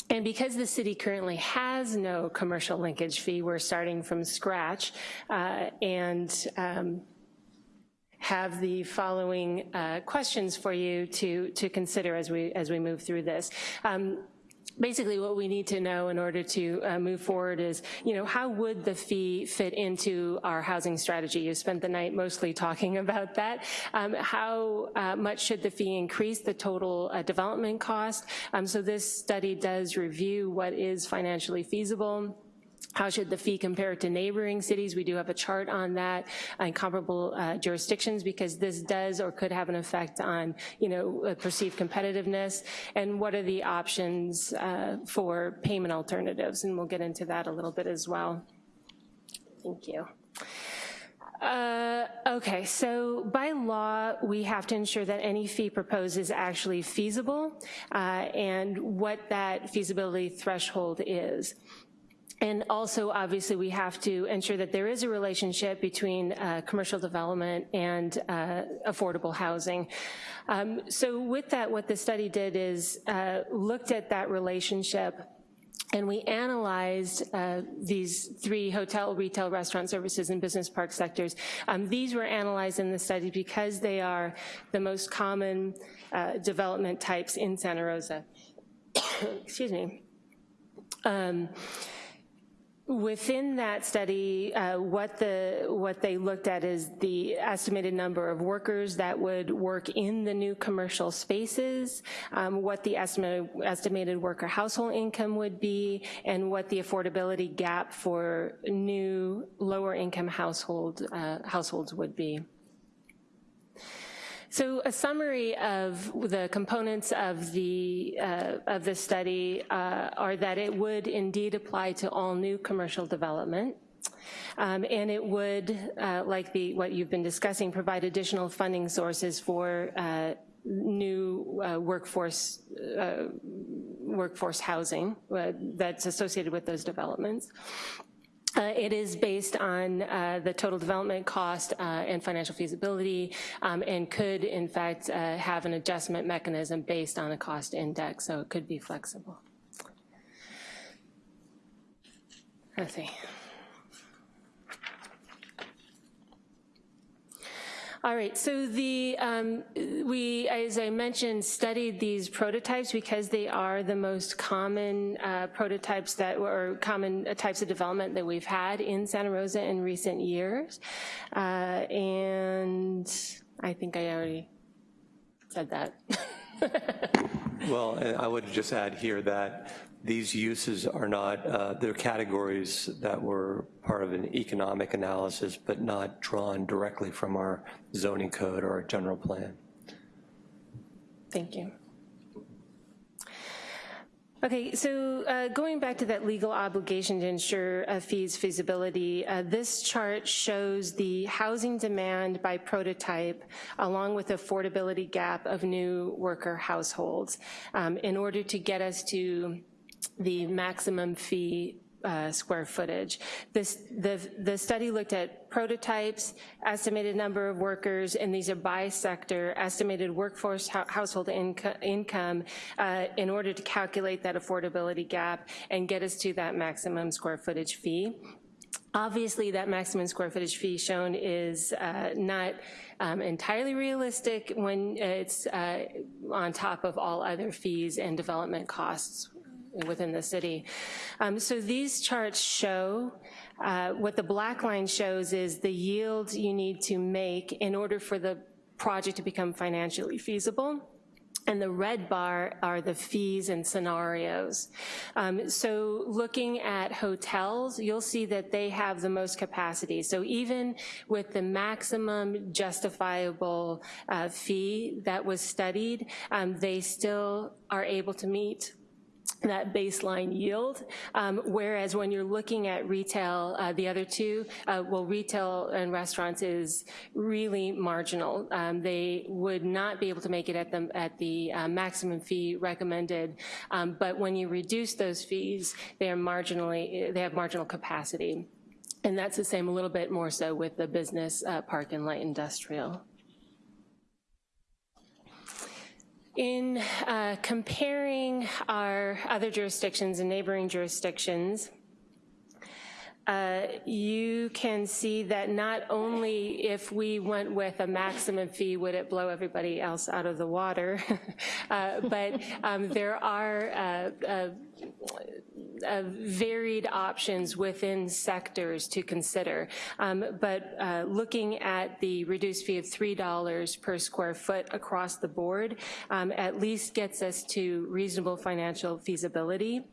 Speaker 11: and because the city currently has no commercial linkage fee, we're starting from scratch uh, and um, have the following uh, questions for you to, to consider as we, as we move through this. Um, basically what we need to know in order to uh, move forward is, you know, how would the fee fit into our housing strategy? You spent the night mostly talking about that. Um, how uh, much should the fee increase the total uh, development cost? Um, so this study does review what is financially feasible how should the fee compare to neighboring cities? We do have a chart on that and comparable uh, jurisdictions because this does or could have an effect on, you know, uh, perceived competitiveness and what are the options uh, for payment alternatives? And we'll get into that a little bit as well. Thank you. Uh, okay, so by law, we have to ensure that any fee proposed is actually feasible uh, and what that feasibility threshold is. And also, obviously, we have to ensure that there is a relationship between uh, commercial development and uh, affordable housing. Um, so with that, what the study did is uh, looked at that relationship and we analyzed uh, these three hotel, retail, restaurant services, and business park sectors. Um, these were analyzed in the study because they are the most common uh, development types in Santa Rosa. Excuse me. Um, Within that study, uh, what the what they looked at is the estimated number of workers that would work in the new commercial spaces, um, what the estimated estimated worker household income would be, and what the affordability gap for new lower income household uh, households would be. So a summary of the components of the, uh, of the study uh, are that it would indeed apply to all new commercial development. Um, and it would, uh, like the, what you've been discussing, provide additional funding sources for uh, new uh, workforce, uh, workforce housing that's associated with those developments. Uh, it is based on uh, the total development cost uh, and financial feasibility um, and could in fact uh, have an adjustment mechanism based on a cost index, so it could be flexible. Let's see. All right, so the, um, we, as I mentioned, studied these prototypes because they are the most common uh, prototypes that, or common uh, types of development that we've had in Santa Rosa in recent years. Uh, and I think I already said that.
Speaker 5: well, I would just add here that these uses are not, uh, they're categories that were part of an economic analysis, but not drawn directly from our zoning code or our general plan.
Speaker 11: Thank you. Okay, so uh, going back to that legal obligation to ensure a fee's feasibility, uh, this chart shows the housing demand by prototype along with affordability gap of new worker households um, in order to get us to the maximum fee uh, square footage. This, the, the study looked at prototypes, estimated number of workers, and these are by sector, estimated workforce household inco income uh, in order to calculate that affordability gap and get us to that maximum square footage fee. Obviously, that maximum square footage fee shown is uh, not um, entirely realistic when it's uh, on top of all other fees and development costs within the city. Um, So these charts show, uh, what the black line shows is the yield you need to make in order for the project to become financially feasible. And the red bar are the fees and scenarios. Um, So looking at hotels, you'll see that they have the most capacity. So even with the maximum justifiable uh, fee that was studied, um, they still are able to meet that baseline yield, um, whereas when you're looking at retail, uh, the other two, uh, well, retail and restaurants is really marginal. Um, They would not be able to make it at the, at the uh, maximum fee recommended, um, but when you reduce those fees, they are marginally, they have marginal capacity. And that's the same a little bit more so with the business uh, park and light industrial. In uh, comparing our other jurisdictions and neighboring jurisdictions, uh, you can see that not only if we went with a maximum fee would it blow everybody else out of the water, uh, but um, there are uh, uh, uh, varied options within sectors to consider. Um, But uh, looking at the reduced fee of $3 per square foot across the board um, at least gets us to reasonable financial feasibility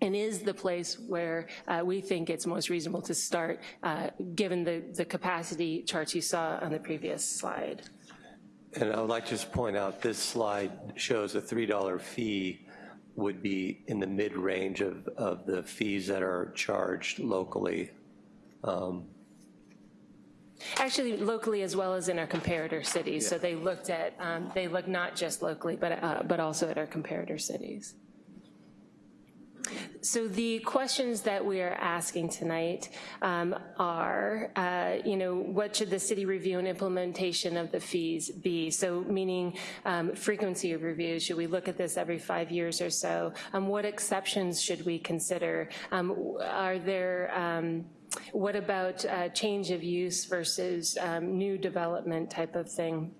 Speaker 11: and is the place where uh, we think it's most reasonable to start, uh, given the, the capacity charts you saw on the previous slide.
Speaker 5: And I would like to just point out, this slide shows a $3 fee would be in the mid-range of, of the fees that are charged locally. Um,
Speaker 11: Actually, locally as well as in our comparator cities. So they looked at, um, they looked not just locally, but, uh, but also at our comparator cities. So the questions that we are asking tonight um, are, uh, you know, what should the city review and implementation of the fees be? So meaning um, frequency of reviews, should we look at this every five years or so? Um, what exceptions should we consider? Um, are there, um, what about uh, change of use versus um, new development type of thing?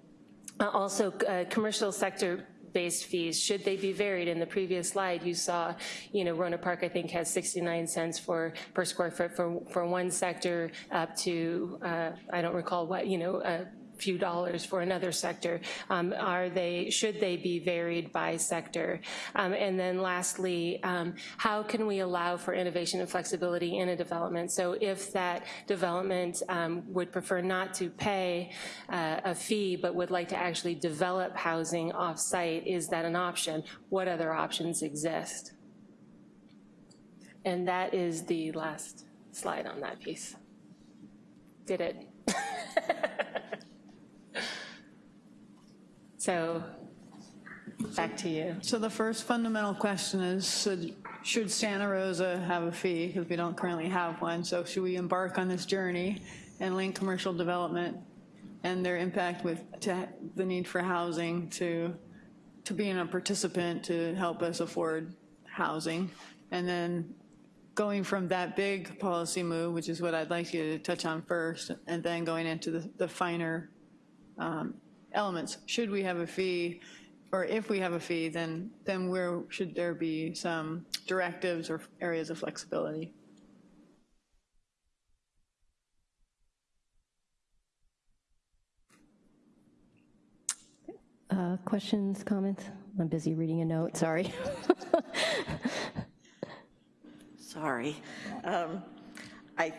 Speaker 11: Uh, Also, uh, commercial sector based fees, should they be varied? In the previous slide, you saw, you know, Rohnert Park, I think, has 69 cents for, per square foot for, for one sector up to, uh, I don't recall what, you know, a few dollars for another sector. Um, Are they, should they be varied by sector? Um, And then lastly, um, how can we allow for innovation and flexibility in a development? So if that development um, would prefer not to pay uh, a fee, but would like to actually develop housing off-site, is that an option? What other options exist? And that is the last slide on that piece. Did it? So, back to you.
Speaker 10: So the first fundamental question is, should, should Santa Rosa have a fee? Because we don't currently have one. So should we embark on this journey and link commercial development and their impact with the need for housing to, to being a participant to help us afford housing? And then going from that big policy move, which is what I'd like you to touch on first, and then going into the, the finer um, elements. Should we have a fee, or if we have a fee, then, then where should there be some directives or areas of flexibility?
Speaker 2: Uh, Questions, comments? I'm busy reading a note, sorry.
Speaker 1: Sorry. Um, I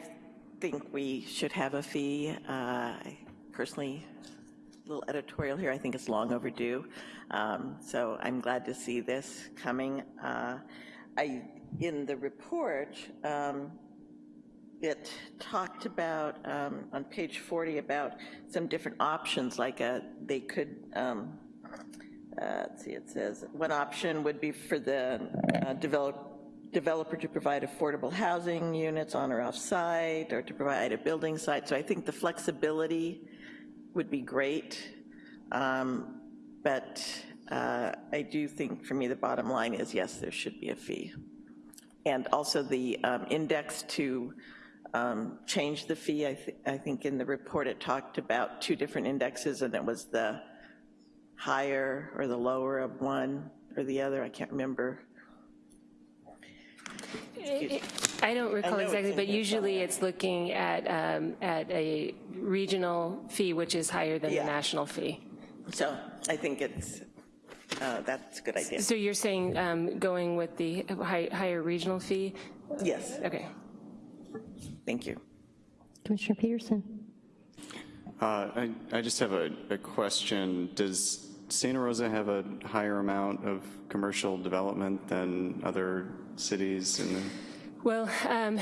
Speaker 1: think we should have a fee. Uh, I Personally, a little editorial here, I think it's long overdue. Um, So I'm glad to see this coming. Uh, I, in the report, um, it talked about, um, on page 40, about some different options, like a, they could, um, uh, let's see, it says, one option would be for the uh, develop, developer to provide affordable housing units on or off-site, or to provide a building site. So I think the flexibility would be great. Um, But uh, I do think, for me, the bottom line is, yes, there should be a fee. And also the um, index to um, change the fee, I, thi- I think in the report it talked about two different indexes, and it was the higher or the lower of one or the other, I can't remember.
Speaker 11: I don't recall
Speaker 1: know it's
Speaker 11: exactly, but
Speaker 1: here
Speaker 11: usually it's looking at, um, at a regional fee, which is higher than the national fee.
Speaker 1: So I think it's, uh, that's a good idea.
Speaker 11: So you're saying um, going with the hi- higher regional fee?
Speaker 1: Yes,
Speaker 11: Okay.
Speaker 1: thank you.
Speaker 2: Commissioner Peterson?
Speaker 3: Uh, I, I just have a, a question. Does Santa Rosa have a higher amount of commercial development than other cities in the
Speaker 11: Well, um,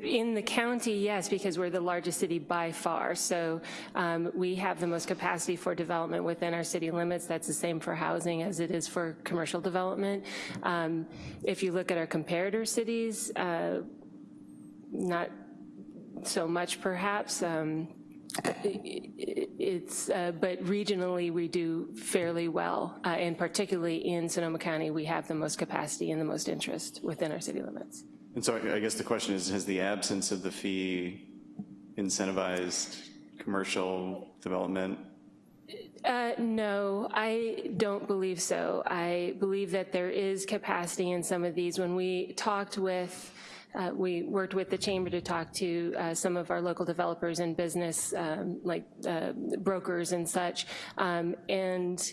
Speaker 11: in the county, yes, because we're the largest city by far. So um, we have the most capacity for development within our city limits. That's the same for housing as it is for commercial development. Um, If you look at our comparator cities, uh, not so much perhaps. um, It's, uh, but regionally, we do fairly well. uh, And particularly in Sonoma County, we have the most capacity and the most interest within our city limits.
Speaker 3: And so I guess the question is, has the absence of the fee incentivized commercial development?
Speaker 11: Uh, No, I don't believe so. I believe that there is capacity in some of these. When we talked with, uh, we worked with the chamber to talk to uh, some of our local developers and business, um, like uh, brokers and such, um, and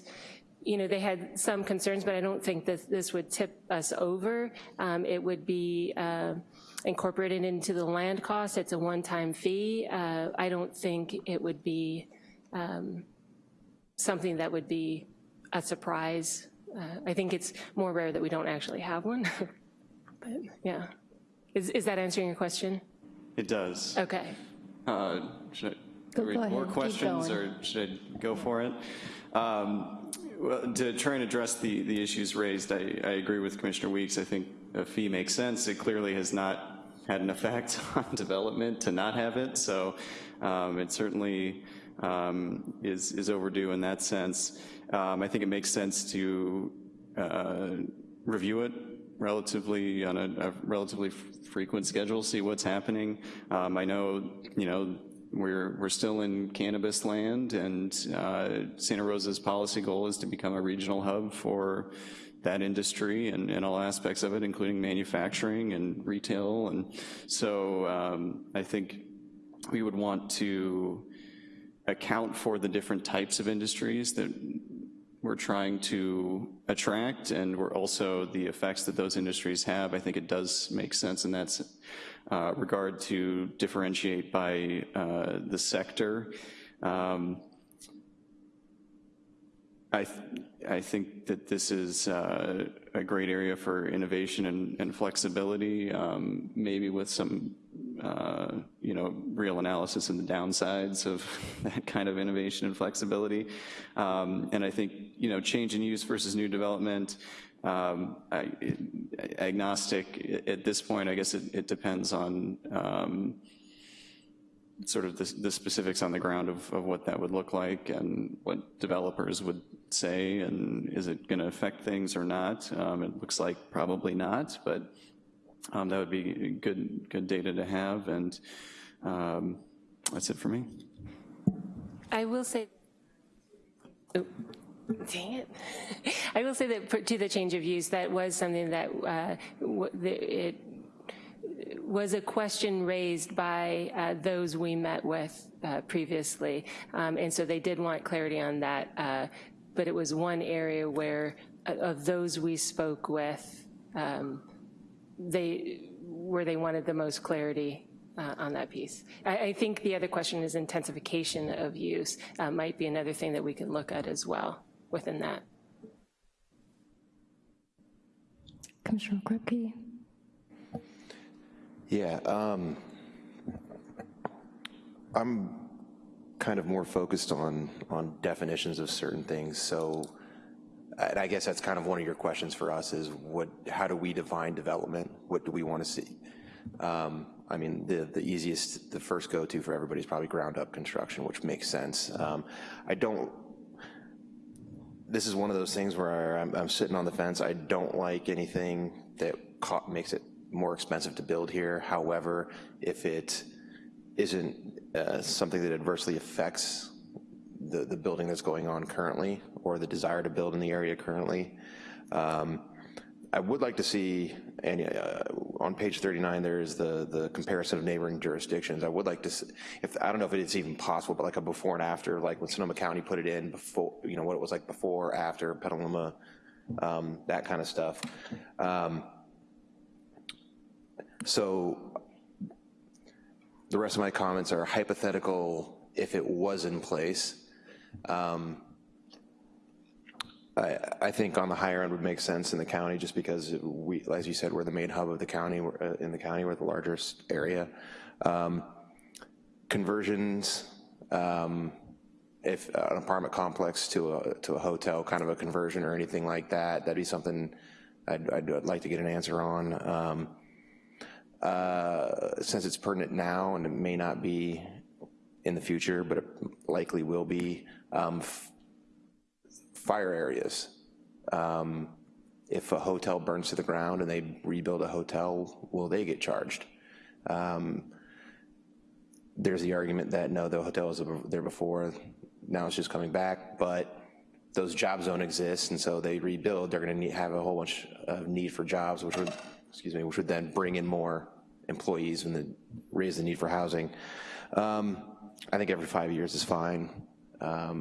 Speaker 11: you know, they had some concerns, but I don't think that this would tip us over. Um, It would be uh, incorporated into the land cost. It's a one-time fee. Uh, I don't think it would be um, something that would be a surprise. Uh, I think it's more rare that we don't actually have one. But, yeah. Is, is that answering your question?
Speaker 3: It does.
Speaker 11: Okay.
Speaker 3: Uh, Should I
Speaker 2: Go-
Speaker 3: read more questions, or should I go for it? Um, Well, to try and address the, the issues raised, I, I agree with Commissioner Weeks. I think a fee makes sense. It clearly has not had an effect on development to not have it, so um, it certainly um, is, is overdue in that sense. Um, I think it makes sense to uh, review it relatively, on a a relatively frequent schedule, see what's happening. Um, I know, you know, we're, we're still in cannabis land, and uh, Santa Rosa's policy goal is to become a regional hub for that industry and, and all aspects of it, including manufacturing and retail. And so um, I think we would want to account for the different types of industries that we're trying to attract, and we're also the effects that those industries have. I think it does make sense in that uh, regard to differentiate by uh, the sector. Um, I, th- I think that this is uh, a great area for innovation and, and flexibility, um, maybe with some, uh, you know, real analysis and the downsides of that kind of innovation and flexibility. Um, and I think, you know, change in use versus new development, um, agnostic at this point, I guess it, it depends on um, sort of the, the specifics on the ground of, of what that would look like and what developers would say, and is it going to affect things or not? Um, It looks like probably not, but um, that would be good, good data to have, and um, that's it for me.
Speaker 11: I will say, oh, dang it. I will say that to the change of use, that was something that uh, it was a question raised by uh, those we met with uh, previously. Um, And so they did want clarity on that, uh, but it was one area where, uh, of those we spoke with, um, they, where they wanted the most clarity uh, on that piece. I, I think the other question is intensification of use uh, might be another thing that we can look at as well within that.
Speaker 2: Commissioner Kripke?
Speaker 4: Yeah, um, I'm kind of more focused on, on definitions of certain things, so, and I guess that's kind of one of your questions for us is what, how do we define development? What do we want to see? Um, I mean, the, the easiest, the first go-to for everybody is probably ground-up construction, which makes sense. Um, I don't, this is one of those things where I'm, I'm sitting on the fence. I don't like anything that makes it more expensive to build here. However, if it isn't uh, something that adversely affects the, the building that's going on currently or the desire to build in the area currently, um, I would like to see, and uh, on page 39, there is the, the comparison of neighboring jurisdictions. I would like to, if, I don't know if it's even possible, but like a before and after, like when Sonoma County put it in before, you know, what it was like before, after, Petaluma, um, that kind of stuff. Um, So the rest of my comments are hypothetical if it was in place. Um, I, I think on the higher end would make sense in the county, just because we, as you said, we're the main hub of the county, we're, uh, in the county, we're the largest area. Um, Conversions, um, if an apartment complex to a, to a hotel, kind of a conversion or anything like that, that'd be something I'd, I'd I'd like to get an answer on. Um, uh, Since it's pertinent now, and it may not be in the future, but it likely will be, um, fire areas. Um, If a hotel burns to the ground and they rebuild a hotel, will they get charged? Um, There's the argument that, no, the hotel was there before, now it's just coming back, but those jobs don't exist, and so they rebuild, they're gonna need, have a whole bunch of need for jobs, which would, excuse me, which would then bring in more employees and then raise the need for housing. Um, I think every five years is fine. Um,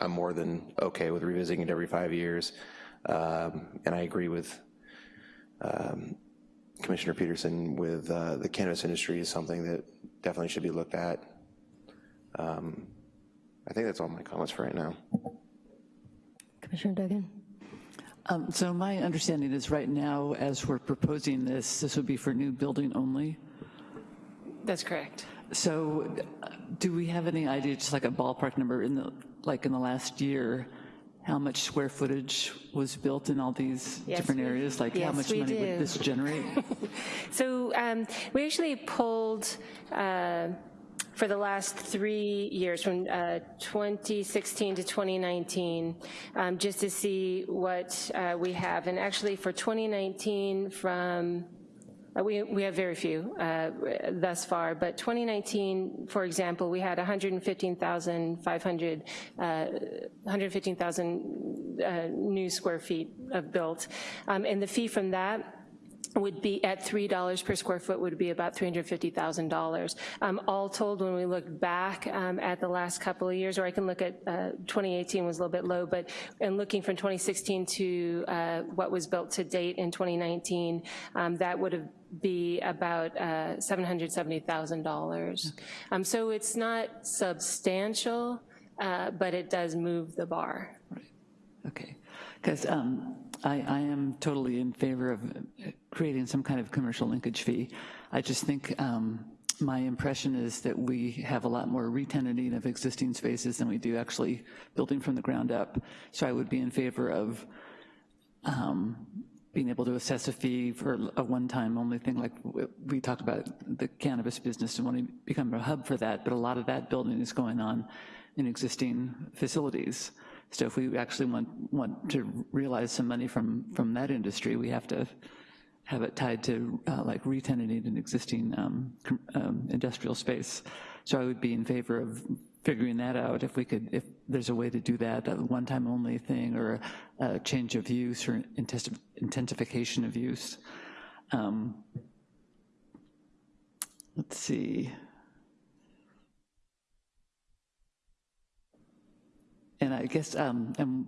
Speaker 4: I'm more than okay with revisiting it every five years. Um, And I agree with um, Commissioner Peterson with uh, the cannabis industry is something that definitely should be looked at. Um, I think that's all my comments for right now.
Speaker 2: Commissioner Duggan?
Speaker 7: Um, So my understanding is right now, as we're proposing this, this would be for new building only.
Speaker 11: That's correct.
Speaker 7: So uh, do we have any idea, just like a ballpark number, in the, like in the last year, how much square footage was built in all these
Speaker 11: Yes,
Speaker 7: different areas? Like how much money
Speaker 11: do.
Speaker 7: would this generate?
Speaker 11: So um, we actually pulled, uh, for the last three years, from uh, 2016 to 2019, um, just to see what uh, we have. And actually, for 2019, from We, we have very few uh, thus far, but 2019, for example, we had 115,500, uh, 115,000 uh, new square feet of built. Um, And the fee from that would be, at $3 per square foot, would be about $350,000. Um, All told, when we look back um, at the last couple of years, or I can look at, uh, 2018 was a little bit low, but in looking from 2016 to uh, what was built to date in 2019, um, that would have be about uh, $770,000. Um, So it's not substantial, uh, but it does move the bar. Right.
Speaker 7: Okay, because I, I am totally in favor of uh, creating some kind of commercial linkage fee. I just think um, my impression is that we have a lot more retenanting of existing spaces than we do actually building from the ground up. So I would be in favor of um, being able to assess a fee for a one-time only thing, like we talked about the cannabis business and wanting to become a hub for that, but a lot of that building is going on in existing facilities. So if we actually want, want to realize some money from, from that industry, we have to have it tied to uh, like retenanting an existing um, um, industrial space. So I would be in favor of figuring that out, if we could, if there's a way to do that, a one-time only thing, or a change of use, or intensification of use. Um, Let's see. And I guess, um, and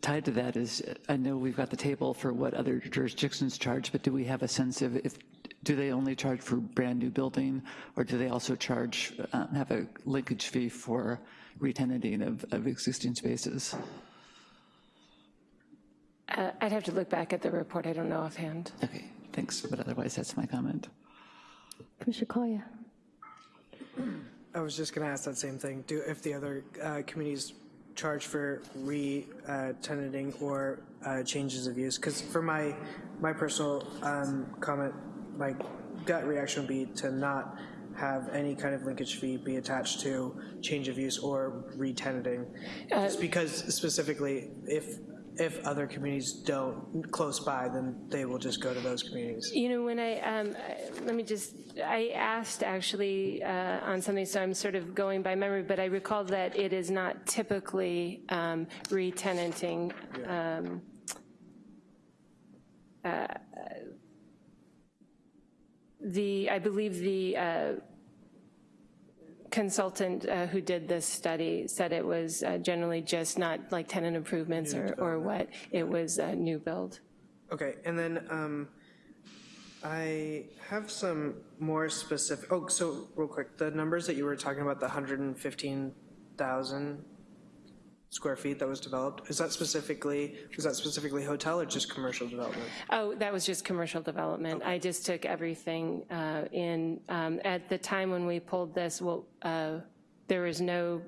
Speaker 7: tied to that is, I know we've got the table for what other jurisdictions charge, but do we have a sense of if, do they only charge for brand-new building, or do they also charge, um, have a linkage fee for retenanting of, of existing spaces?
Speaker 11: Uh, I'd have to look back at the report, I don't know offhand.
Speaker 7: Okay, thanks, but otherwise, that's my comment.
Speaker 2: Commissioner Collier?
Speaker 9: I was just going to ask that same thing. Do, if the other uh, communities charge for re-tenanting or uh, changes of use? Because for my, my personal um, comment, my gut reaction would be to not have any kind of linkage fee be attached to change of use or re-tenanting. Just because specifically, if, if other communities don't close by, then they will just go to those communities.
Speaker 11: You know, when I, um, let me just, I asked actually uh, on something, so I'm sort of going by memory, but I recall that it is not typically um, re-tenanting. um, uh, the, I believe the uh, consultant uh, who did this study said it was uh, generally just not like tenant improvements or, or what, it was a new build.
Speaker 9: Okay, and then um, I have some more specific, oh, so real quick, the numbers that you were talking about, the 115,000 square feet that was developed, is that specifically, was that specifically hotel or just commercial development?
Speaker 11: Oh, that was just commercial development. I just took everything uh, in. um, At the time when we pulled this, well, uh, there was no,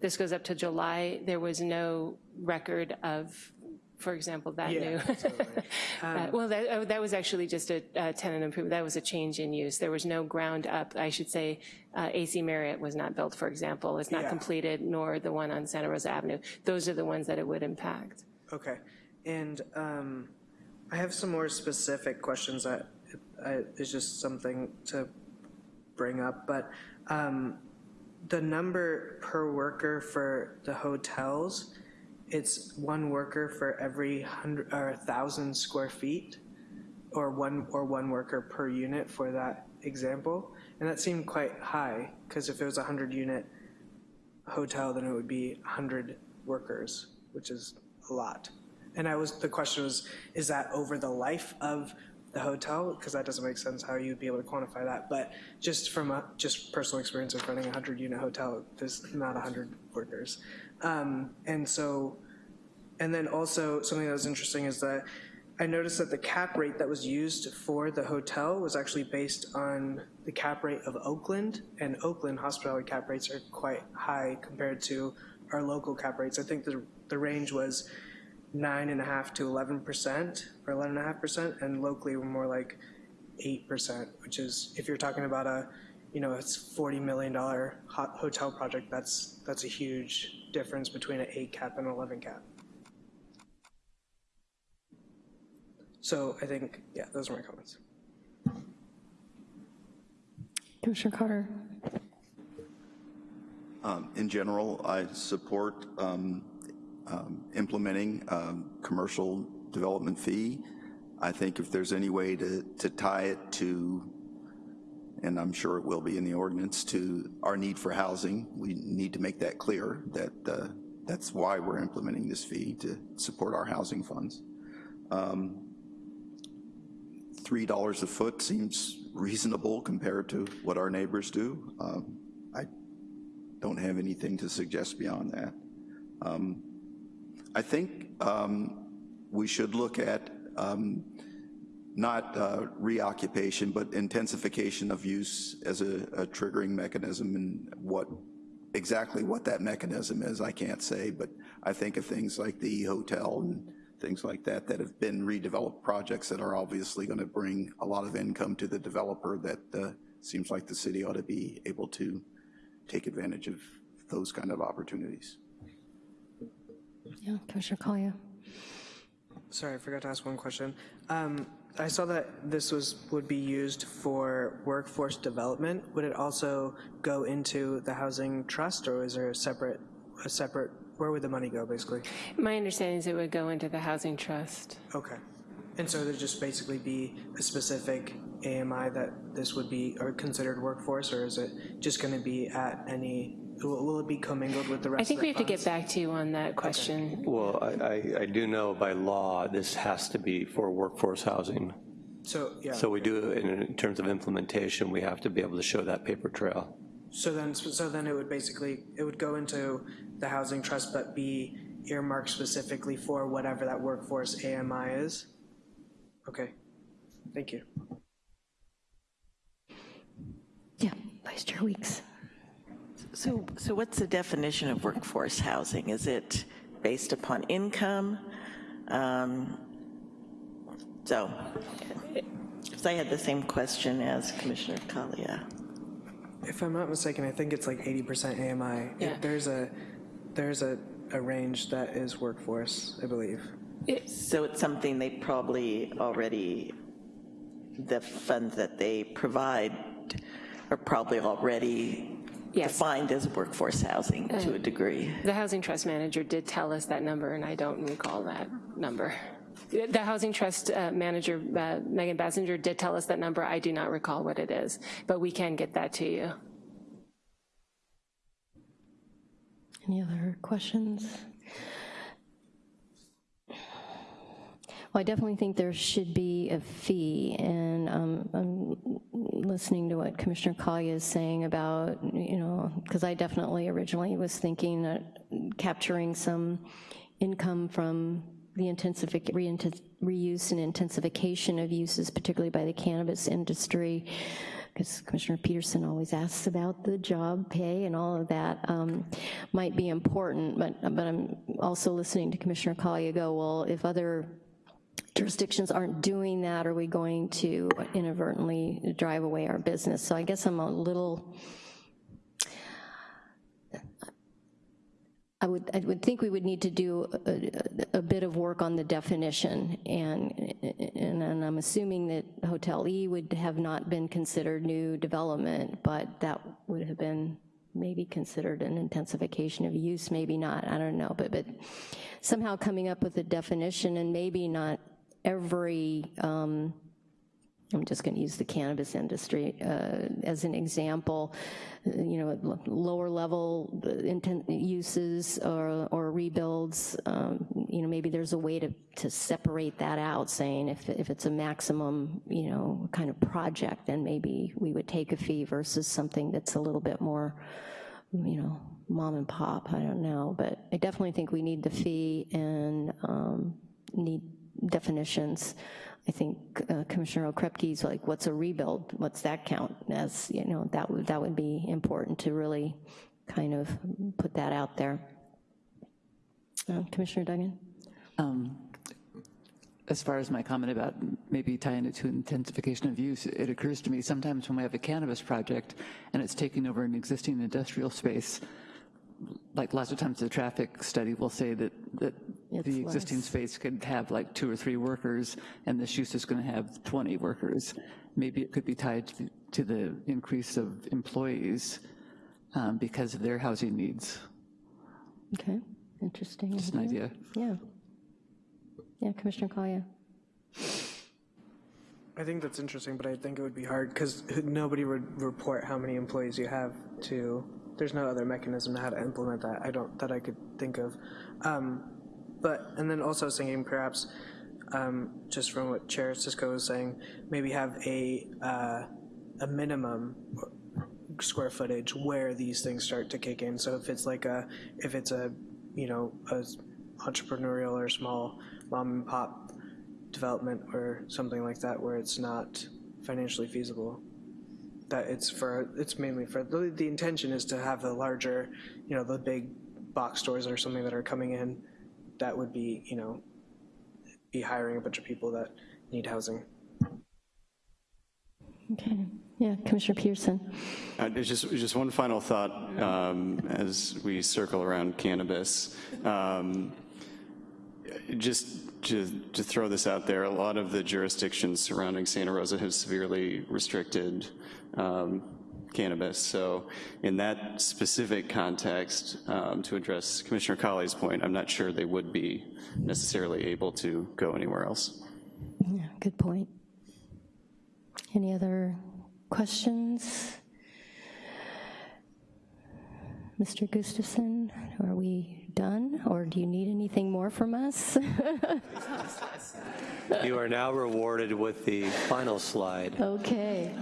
Speaker 11: this goes up to July, there was no record of, for example, that new.
Speaker 9: Yeah, totally.
Speaker 11: Uh, Well, that, oh, that was actually just a a tenant improvement, that was a change in use. There was no ground up, I should say, uh, AC Marriott was not built, for example, it's not
Speaker 9: Yeah.
Speaker 11: completed, nor the one on Santa Rosa Avenue. Those are the ones that it would impact.
Speaker 9: Okay, and um, I have some more specific questions that I- is just something to bring up, but um, the number per worker for the hotels, it's one worker for every hundred, or thousand square feet? Or one, or one worker per unit for that example? And that seemed quite high, because if it was a hundred unit hotel, then it would be 100 workers, which is a lot. And I was, the question was, is that over the life of the hotel? Because that doesn't make sense how you'd be able to quantify that. But just from a, just personal experience of running a 100-unit hotel, there's not 100 workers. Um, And so, and then also, something that was interesting is that I noticed that the cap rate that was used for the hotel was actually based on the cap rate of Oakland, and Oakland hospitality cap rates are quite high compared to our local cap rates. I think the, the range was nine and a half to 11%, or 11.5%, and locally we're more like 8%, which is, if you're talking about a, you know, it's $40 million hotel project, that's, that's a huge difference between an eight cap and an 11 cap. So I think, yeah, those are my comments.
Speaker 2: Commissioner Carter?
Speaker 8: Um, In general, I support um, um, implementing um, commercial development fee. I think if there's any way to, to tie it to, and I'm sure it will be in the ordinance, to our need for housing, we need to make that clear, that uh, that's why we're implementing this fee, to support our housing funds. Um, $3 a foot seems reasonable compared to what our neighbors do. Um, I don't have anything to suggest beyond that. Um, I think um, we should look at um, not uh, reoccupation, but intensification of use as a, a triggering mechanism and what, exactly what that mechanism is, I can't say, but I think of things like the hotel and things like that that have been redeveloped projects that are obviously going to bring a lot of income to the developer that uh, seems like the city ought to be able to take advantage of those kind of opportunities.
Speaker 2: Yeah, Commissioner Collier?
Speaker 9: Sorry, I forgot to ask one question. Um, I saw that this was, would be used for workforce development. Would it also go into the housing trust, or is there a separate, a separate, where would the money go, basically?
Speaker 11: My understanding is it would go into the housing trust.
Speaker 9: Okay. And so there'd just basically be a specific AMI that this would be, or considered workforce, or is it just going to be at any, will will it be commingled with the rest
Speaker 11: I
Speaker 9: of the
Speaker 11: think we have to get back to you on that question.
Speaker 5: Well, I, I, I do know by law, this has to be for workforce housing.
Speaker 9: So, yeah.
Speaker 5: So we do, in, in terms of implementation, we have to be able to show that paper trail.
Speaker 9: So then, so then it would basically, it would go into the housing trust, but be earmarked specifically for whatever that workforce AMI is? Okay, thank you.
Speaker 2: Yeah, Vice Chair Weeks.
Speaker 1: So, so what's the definition of workforce housing? Is it based upon income? Um, So, because I had the same question as Commissioner Kalia.
Speaker 9: If I'm not mistaken, I think it's like 80% AMI.
Speaker 11: Yeah.
Speaker 9: There's a, there's a, a range that is workforce, I believe.
Speaker 1: So it's something they probably already, the funds that they provide are probably already
Speaker 11: Yes.
Speaker 1: defined as workforce housing to a degree.
Speaker 11: The housing trust manager did tell us that number, and I don't recall that number. the Housing Trust uh, manager, uh, Megan Basinger, did tell us that number. I do not recall what it is, but we can get that to you.
Speaker 2: Any other questions? Well, I definitely think there should be a fee, and um, I'm listening to what Commissioner Collier is saying about, you know, because I definitely originally was thinking that capturing some income from the reuse and intensification of uses, particularly by the cannabis industry, because Commissioner Peterson always asks about the job pay and all of that, um, might be important, but, but I'm also listening to Commissioner Collier go, well, if other jurisdictions aren't doing that, are we going to inadvertently drive away our business? So I guess I'm a little, I would, I would think we would need to do a, a bit of work on the definition, and, and, and I'm assuming that Hotel E would have not been considered new development, but that would have been maybe considered an intensification of use, maybe not, I don't know, but, but somehow coming up with a definition and maybe not every, um, I'm just going to use the cannabis industry uh, as an example, you know, lower level intent uses or, or rebuilds, um, you know, maybe there's a way to, to separate that out, saying if, if it's a maximum, you know, kind of project, then maybe we would take a fee versus something that's a little bit more, you know, mom and pop, I don't know, but I definitely think we need the fee and um, need definitions. I think uh, Commissioner Okrepkie's like, what's a rebuild? What's that count as? You know, that would, that would be important to really kind of put that out there. Uh, Commissioner Duggan?
Speaker 7: Um, as far as my comment about maybe tying it to intensification of use, it occurs to me sometimes when we have a cannabis project and it's taking over an existing industrial space, like lots of times the traffic study will say that, that
Speaker 2: It's
Speaker 7: the existing
Speaker 2: less.
Speaker 7: space could have like two or three workers and this use is gonna have 20 workers. Maybe it could be tied to, to the increase of employees um, because of their housing needs.
Speaker 2: Okay, interesting.
Speaker 7: Just an idea.
Speaker 2: Yeah. Yeah, Commissioner Collier?
Speaker 9: I think that's interesting, but I think it would be hard because nobody would report how many employees you have to, there's no other mechanism to how to implement that, I don't, that I could think of. Um, But, and then also thinking perhaps, um, just from what Chair Cisco was saying, maybe have a, uh, a minimum square footage where these things start to kick in. So if it's like a, if it's a, you know, a entrepreneurial or small mom and pop development or something like that where it's not financially feasible. That it's for, it's mainly for, the, the intention is to have the larger, you know, the big box stores or something that are coming in that would be, you know, be hiring a bunch of people that need housing.
Speaker 2: Okay, yeah, Commissioner Pearson?
Speaker 3: Uh, Just, just one final thought um, as we circle around cannabis. Um, Just to, to throw this out there, a lot of the jurisdictions surrounding Santa Rosa have severely restricted um, cannabis. So in that specific context, um, to address Commissioner Colley's point, I'm not sure they would be necessarily able to go anywhere else.
Speaker 2: Yeah, good point. Any other questions? Mr. Gustafson, are we done, or do you need anything more from us?
Speaker 5: You are now rewarded with the final slide.
Speaker 2: Okay,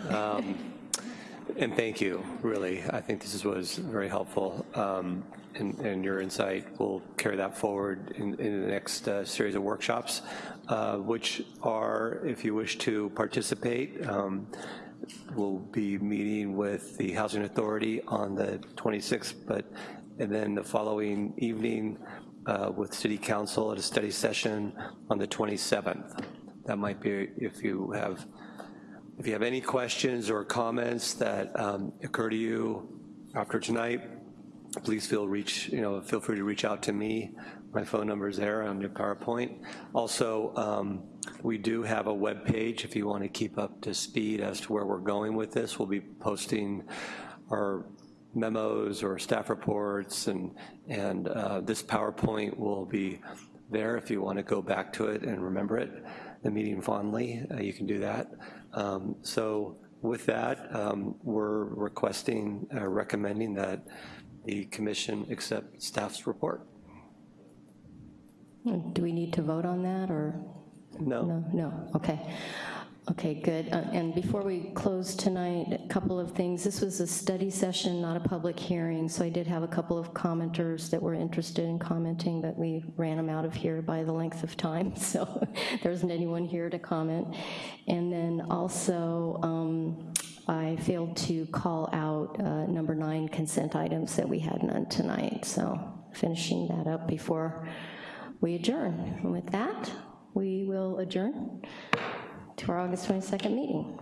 Speaker 5: And thank you, really. I think this was very helpful. Um, And and your insight will carry that forward in in the next uh, series of workshops, uh, which are, if you wish to participate, um, we'll be meeting with the Housing Authority on the 26th, but, and then the following evening uh, with City Council at a study session on the 27th. That might be, if you have if you have any questions or comments that um, occur to you after tonight, please feel reach, you know, feel free to reach out to me. My phone number is there on your PowerPoint. Also, um, we do have a web page if you want to keep up to speed as to where we're going with this. We'll be posting our memos or staff reports, and and uh, this PowerPoint will be there. If you want to go back to it and remember it, the meeting fondly, uh, you can do that. Um, So with that, um, we're requesting, uh, recommending that the commission accept staff's report.
Speaker 2: Do we need to vote on that, or?
Speaker 5: No?
Speaker 2: No, no, okay. Okay, good. Uh, And before we close tonight, a couple of things. This was a study session, not a public hearing, so I did have a couple of commenters that were interested in commenting, but we ran them out of here by the length of time, so there isn't anyone here to comment. And then also, um, I failed to call out uh, number nine consent items that we had none tonight, so finishing that up before we adjourn. And with that, we will adjourn to our August 22nd meeting.